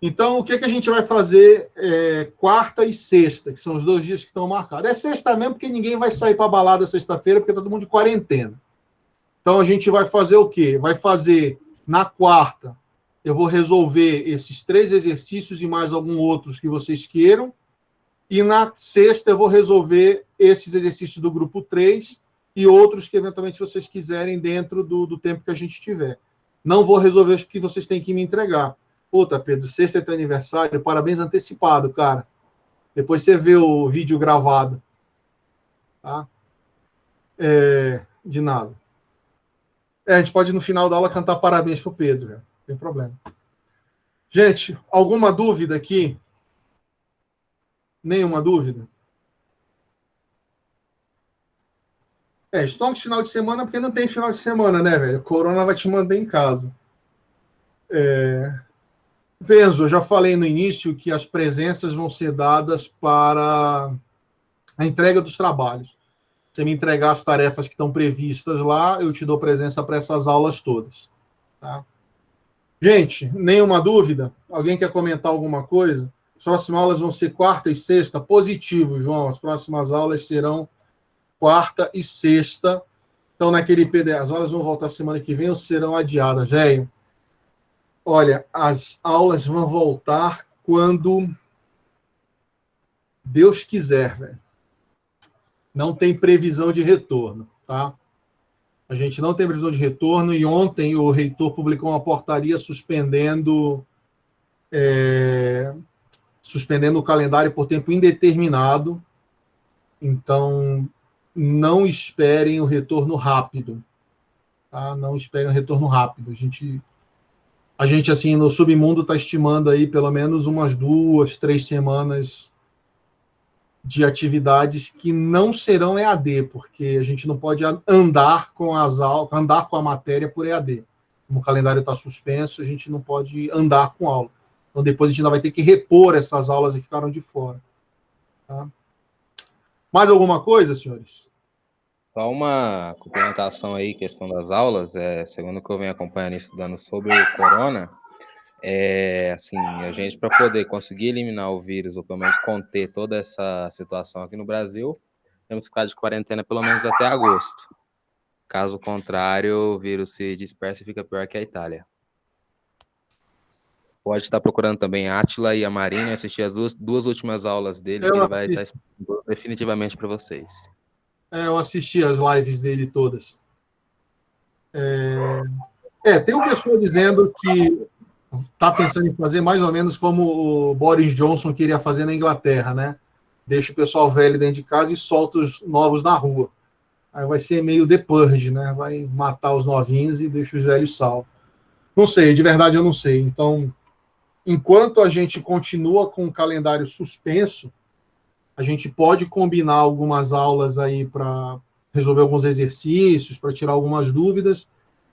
[SPEAKER 1] Então, o que, que a gente vai fazer é, quarta e sexta, que são os dois dias que estão marcados? É sexta mesmo, porque ninguém vai sair para balada sexta-feira, porque está todo mundo de quarentena. Então, a gente vai fazer o quê? Vai fazer na quarta, eu vou resolver esses três exercícios e mais alguns outros que vocês queiram. E na sexta, eu vou resolver esses exercícios do grupo 3 e outros que eventualmente vocês quiserem dentro do, do tempo que a gente tiver. Não vou resolver os que vocês têm que me entregar. Puta, Pedro, sexta é teu aniversário, parabéns antecipado, cara. Depois você vê o vídeo gravado. Tá? É, de nada. É, a gente pode no final da aula cantar parabéns pro Pedro, não tem problema. Gente, alguma dúvida aqui? Nenhuma dúvida? É, estamos final de semana porque não tem final de semana, né, velho? Corona vai te mandar em casa. É... Venzo, eu já falei no início que as presenças vão ser dadas para a entrega dos trabalhos você me entregar as tarefas que estão previstas lá, eu te dou presença para essas aulas todas. Tá? Gente, nenhuma dúvida? Alguém quer comentar alguma coisa? As próximas aulas vão ser quarta e sexta. Positivo, João. As próximas aulas serão quarta e sexta. Então, naquele PDF, as aulas vão voltar semana que vem ou serão adiadas, velho? Olha, as aulas vão voltar quando Deus quiser, velho não tem previsão de retorno, tá? A gente não tem previsão de retorno e ontem o reitor publicou uma portaria suspendendo é, suspendendo o calendário por tempo indeterminado. Então, não esperem o retorno rápido. Tá? Não esperem o retorno rápido. A gente, a gente assim, no submundo está estimando aí pelo menos umas duas, três semanas de atividades que não serão EAD, porque a gente não pode andar com as aulas, andar com a matéria por EAD. Como o calendário está suspenso, a gente não pode andar com aula. Então depois a gente ainda vai ter que repor essas aulas que ficaram de fora. Tá? Mais alguma coisa, senhores?
[SPEAKER 6] Só uma complementação aí, questão das aulas, é, segundo que eu venho acompanhando e estudando sobre o corona, é, assim, a gente, para poder conseguir eliminar o vírus, ou pelo menos conter toda essa situação aqui no Brasil, temos que ficar de quarentena pelo menos até agosto. Caso contrário, o vírus se dispersa e fica pior que a Itália. Pode estar procurando também a Atila e a Marina, assistir as duas, duas últimas aulas dele, eu que ele vai estar explicando definitivamente para vocês.
[SPEAKER 1] É, eu assisti as lives dele todas. É, é tem uma pessoa dizendo que está pensando em fazer mais ou menos como o Boris Johnson queria fazer na Inglaterra, né? Deixa o pessoal velho dentro de casa e solta os novos na rua. Aí vai ser meio The Purge, né? Vai matar os novinhos e deixa os velhos salvos. Não sei, de verdade eu não sei. Então, enquanto a gente continua com o calendário suspenso, a gente pode combinar algumas aulas aí para resolver alguns exercícios, para tirar algumas dúvidas,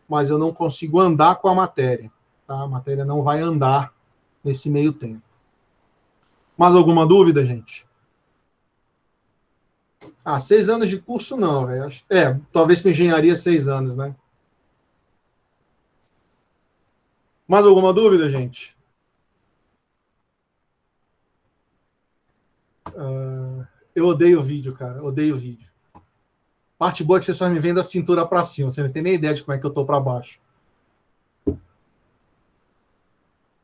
[SPEAKER 1] mas eu não consigo andar com a matéria. Tá? A matéria não vai andar nesse meio tempo. Mais alguma dúvida, gente? Ah, seis anos de curso não, velho. É, talvez para engenharia seis anos, né? Mais alguma dúvida, gente? Uh, eu odeio vídeo, cara. Odeio vídeo. Parte boa é que você só me vê da cintura para cima. Você não tem nem ideia de como é que eu tô para baixo.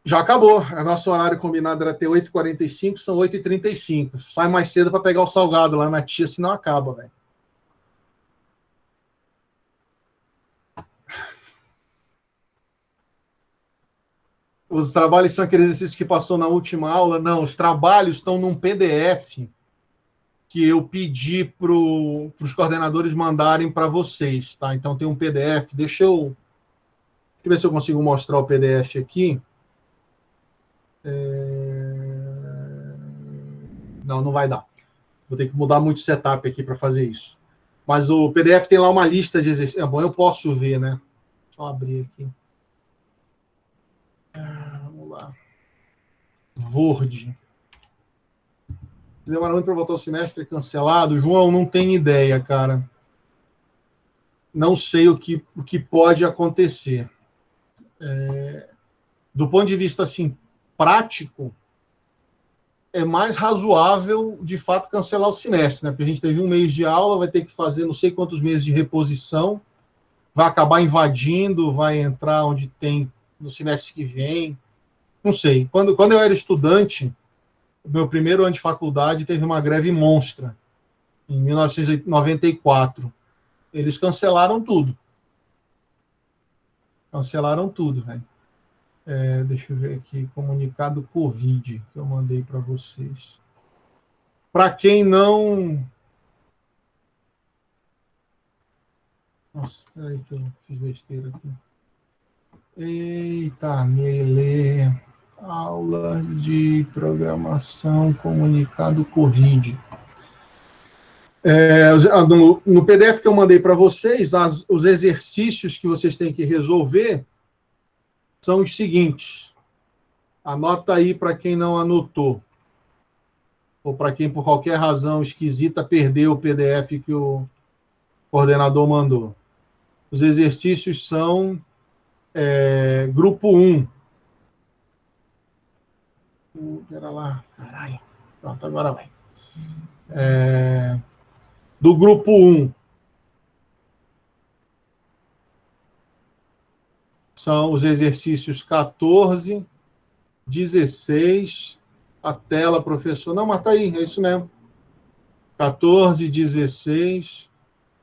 [SPEAKER 1] Já acabou. A nosso horário combinado era ter 8h45, são 8h35. Sai mais cedo para pegar o salgado lá na tia, senão acaba, velho. Os trabalhos são aqueles exercícios que passou na última aula? Não, os trabalhos estão num PDF que eu pedi para os coordenadores mandarem para vocês, tá? Então tem um PDF. Deixa eu, deixa eu ver se eu consigo mostrar o PDF aqui. É... Não, não vai dar. Vou ter que mudar muito o setup aqui para fazer isso. Mas o PDF tem lá uma lista de exercícios. É bom, eu posso ver, né? Só abrir aqui. Ah, vamos lá. Word. Demora muito para voltar o semestre cancelado. João, não tem ideia, cara. Não sei o que, o que pode acontecer. É, do ponto de vista assim prático, é mais razoável, de fato, cancelar o semestre, né? Porque a gente teve um mês de aula, vai ter que fazer não sei quantos meses de reposição, vai acabar invadindo, vai entrar onde tem no semestre que vem. Não sei. Quando, quando eu era estudante, meu primeiro ano de faculdade teve uma greve monstra, em 1994. Eles cancelaram tudo. Cancelaram tudo, velho. É, deixa eu ver aqui, comunicado Covid que eu mandei para vocês. Para quem não. Nossa, peraí que eu fiz besteira aqui. Eita, Mele aula de programação comunicado Covid. É, no, no, PDF que eu mandei para vocês, as, os exercícios que vocês têm que resolver são os seguintes. Anota aí para quem não anotou. Ou para quem, por qualquer razão esquisita, perdeu o PDF que o coordenador mandou. Os exercícios são é, grupo 1, Pera lá, caralho. Pronto, agora vai. É, do grupo 1. São os exercícios 14, 16, a tela, professor. Não, mas tá aí, é isso mesmo. 14, 16,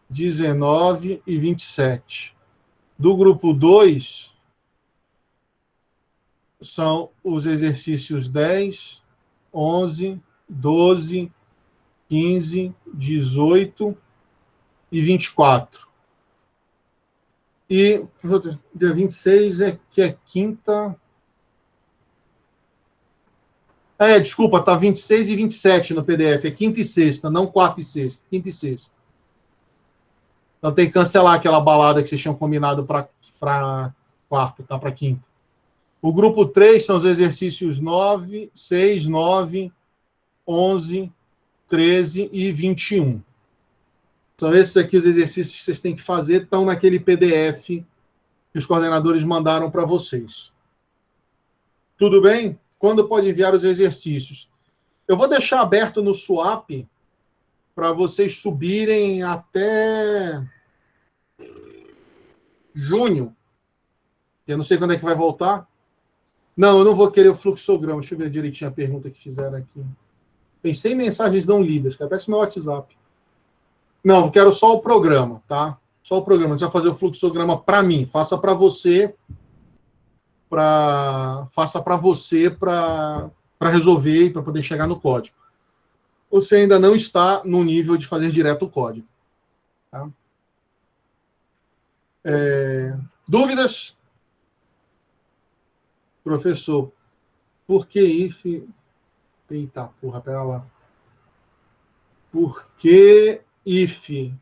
[SPEAKER 1] 19 e 27. Do grupo 2, são os exercícios 10, 11, 12, 15, 18 e 24. E dia 26 é que é quinta. É, desculpa, tá 26 e 27 no PDF. É quinta e sexta, não quarta e sexta. Quinta e sexta. Então tem que cancelar aquela balada que vocês tinham combinado para quarta, tá? Para quinta. O grupo 3 são os exercícios 9, 6, 9, 11, 13 e 21. São esses aqui os exercícios que vocês têm que fazer, estão naquele PDF que os coordenadores mandaram para vocês. Tudo bem? Quando pode enviar os exercícios? Eu vou deixar aberto no Swap para vocês subirem até junho. Eu não sei quando é que vai voltar. Não, eu não vou querer o fluxograma. Deixa eu ver direitinho a pergunta que fizeram aqui. Tem 100 mensagens não lidas, cara. Parece meu WhatsApp. Não, quero só o programa, tá? Só o programa. Você vai fazer o fluxograma para mim. Faça para você. Pra... Faça para você para resolver e para poder chegar no código. Você ainda não está no nível de fazer direto o código. Tá? É... Dúvidas? Professor, por que if. Eita porra, pera lá. Por que if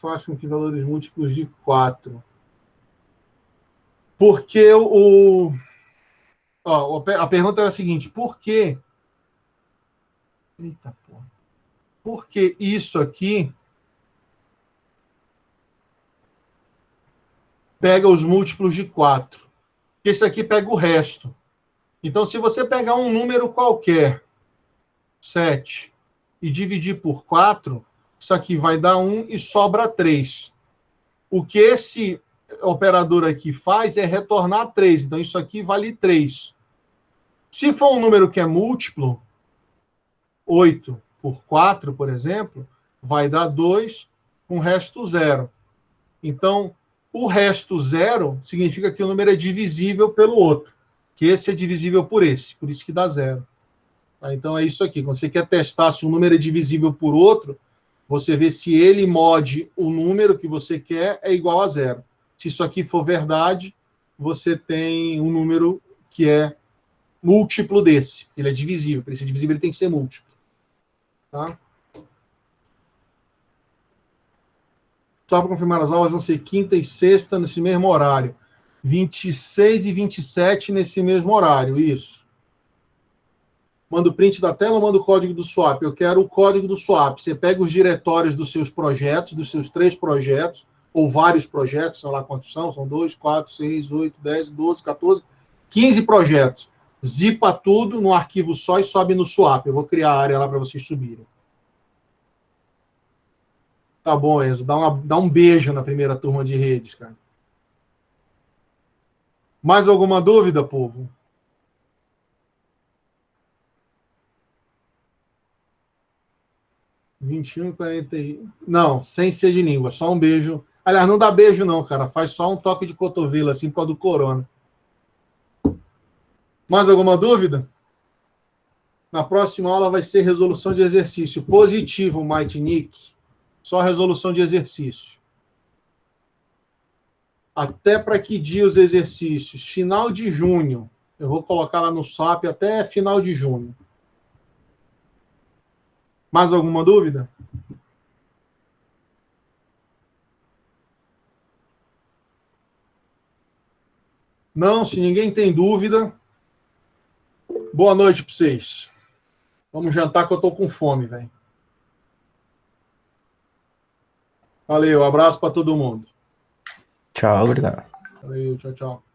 [SPEAKER 1] faz com que valores múltiplos de 4? Porque o. Ó, a pergunta é a seguinte: por que. Eita porra. Por que isso aqui pega os múltiplos de 4? esse aqui pega o resto. Então, se você pegar um número qualquer 7 e dividir por 4, isso aqui vai dar 1 e sobra 3. O que esse operador aqui faz é retornar 3. Então, isso aqui vale 3. Se for um número que é múltiplo, 8 por 4, por exemplo, vai dar 2 com resto zero. Então, o resto zero significa que o número é divisível pelo outro, que esse é divisível por esse, por isso que dá zero. Tá? Então, é isso aqui. Quando você quer testar se um número é divisível por outro, você vê se ele mode o número que você quer é igual a zero. Se isso aqui for verdade, você tem um número que é múltiplo desse. Ele é divisível. Para ele ser divisível, ele tem que ser múltiplo. Tá? Só para confirmar, as aulas vão ser quinta e sexta nesse mesmo horário. 26 e 27 nesse mesmo horário, isso. Manda o print da tela manda o código do swap? Eu quero o código do swap. Você pega os diretórios dos seus projetos, dos seus três projetos, ou vários projetos, sei lá quantos são, são 2, 4, 6, 8, 10, 12, 14, 15 projetos. Zipa tudo no arquivo só e sobe no swap. Eu vou criar a área lá para vocês subirem. Tá bom, Enzo. Dá, uma, dá um beijo na primeira turma de redes, cara. Mais alguma dúvida, povo? Vinte e um, quarenta Não, sem ser de língua, só um beijo. Aliás, não dá beijo, não, cara. Faz só um toque de cotovelo, assim, por causa do corona. Mais alguma dúvida? Na próxima aula vai ser resolução de exercício positivo, Mighty Nick. Só resolução de exercício. Até para que dia os exercícios? Final de junho. Eu vou colocar lá no SAP até final de junho. Mais alguma dúvida? Não, se ninguém tem dúvida. Boa noite para vocês. Vamos jantar que eu tô com fome, velho. Valeu, abraço para todo mundo.
[SPEAKER 7] Tchau, obrigado.
[SPEAKER 1] Valeu, tchau, tchau.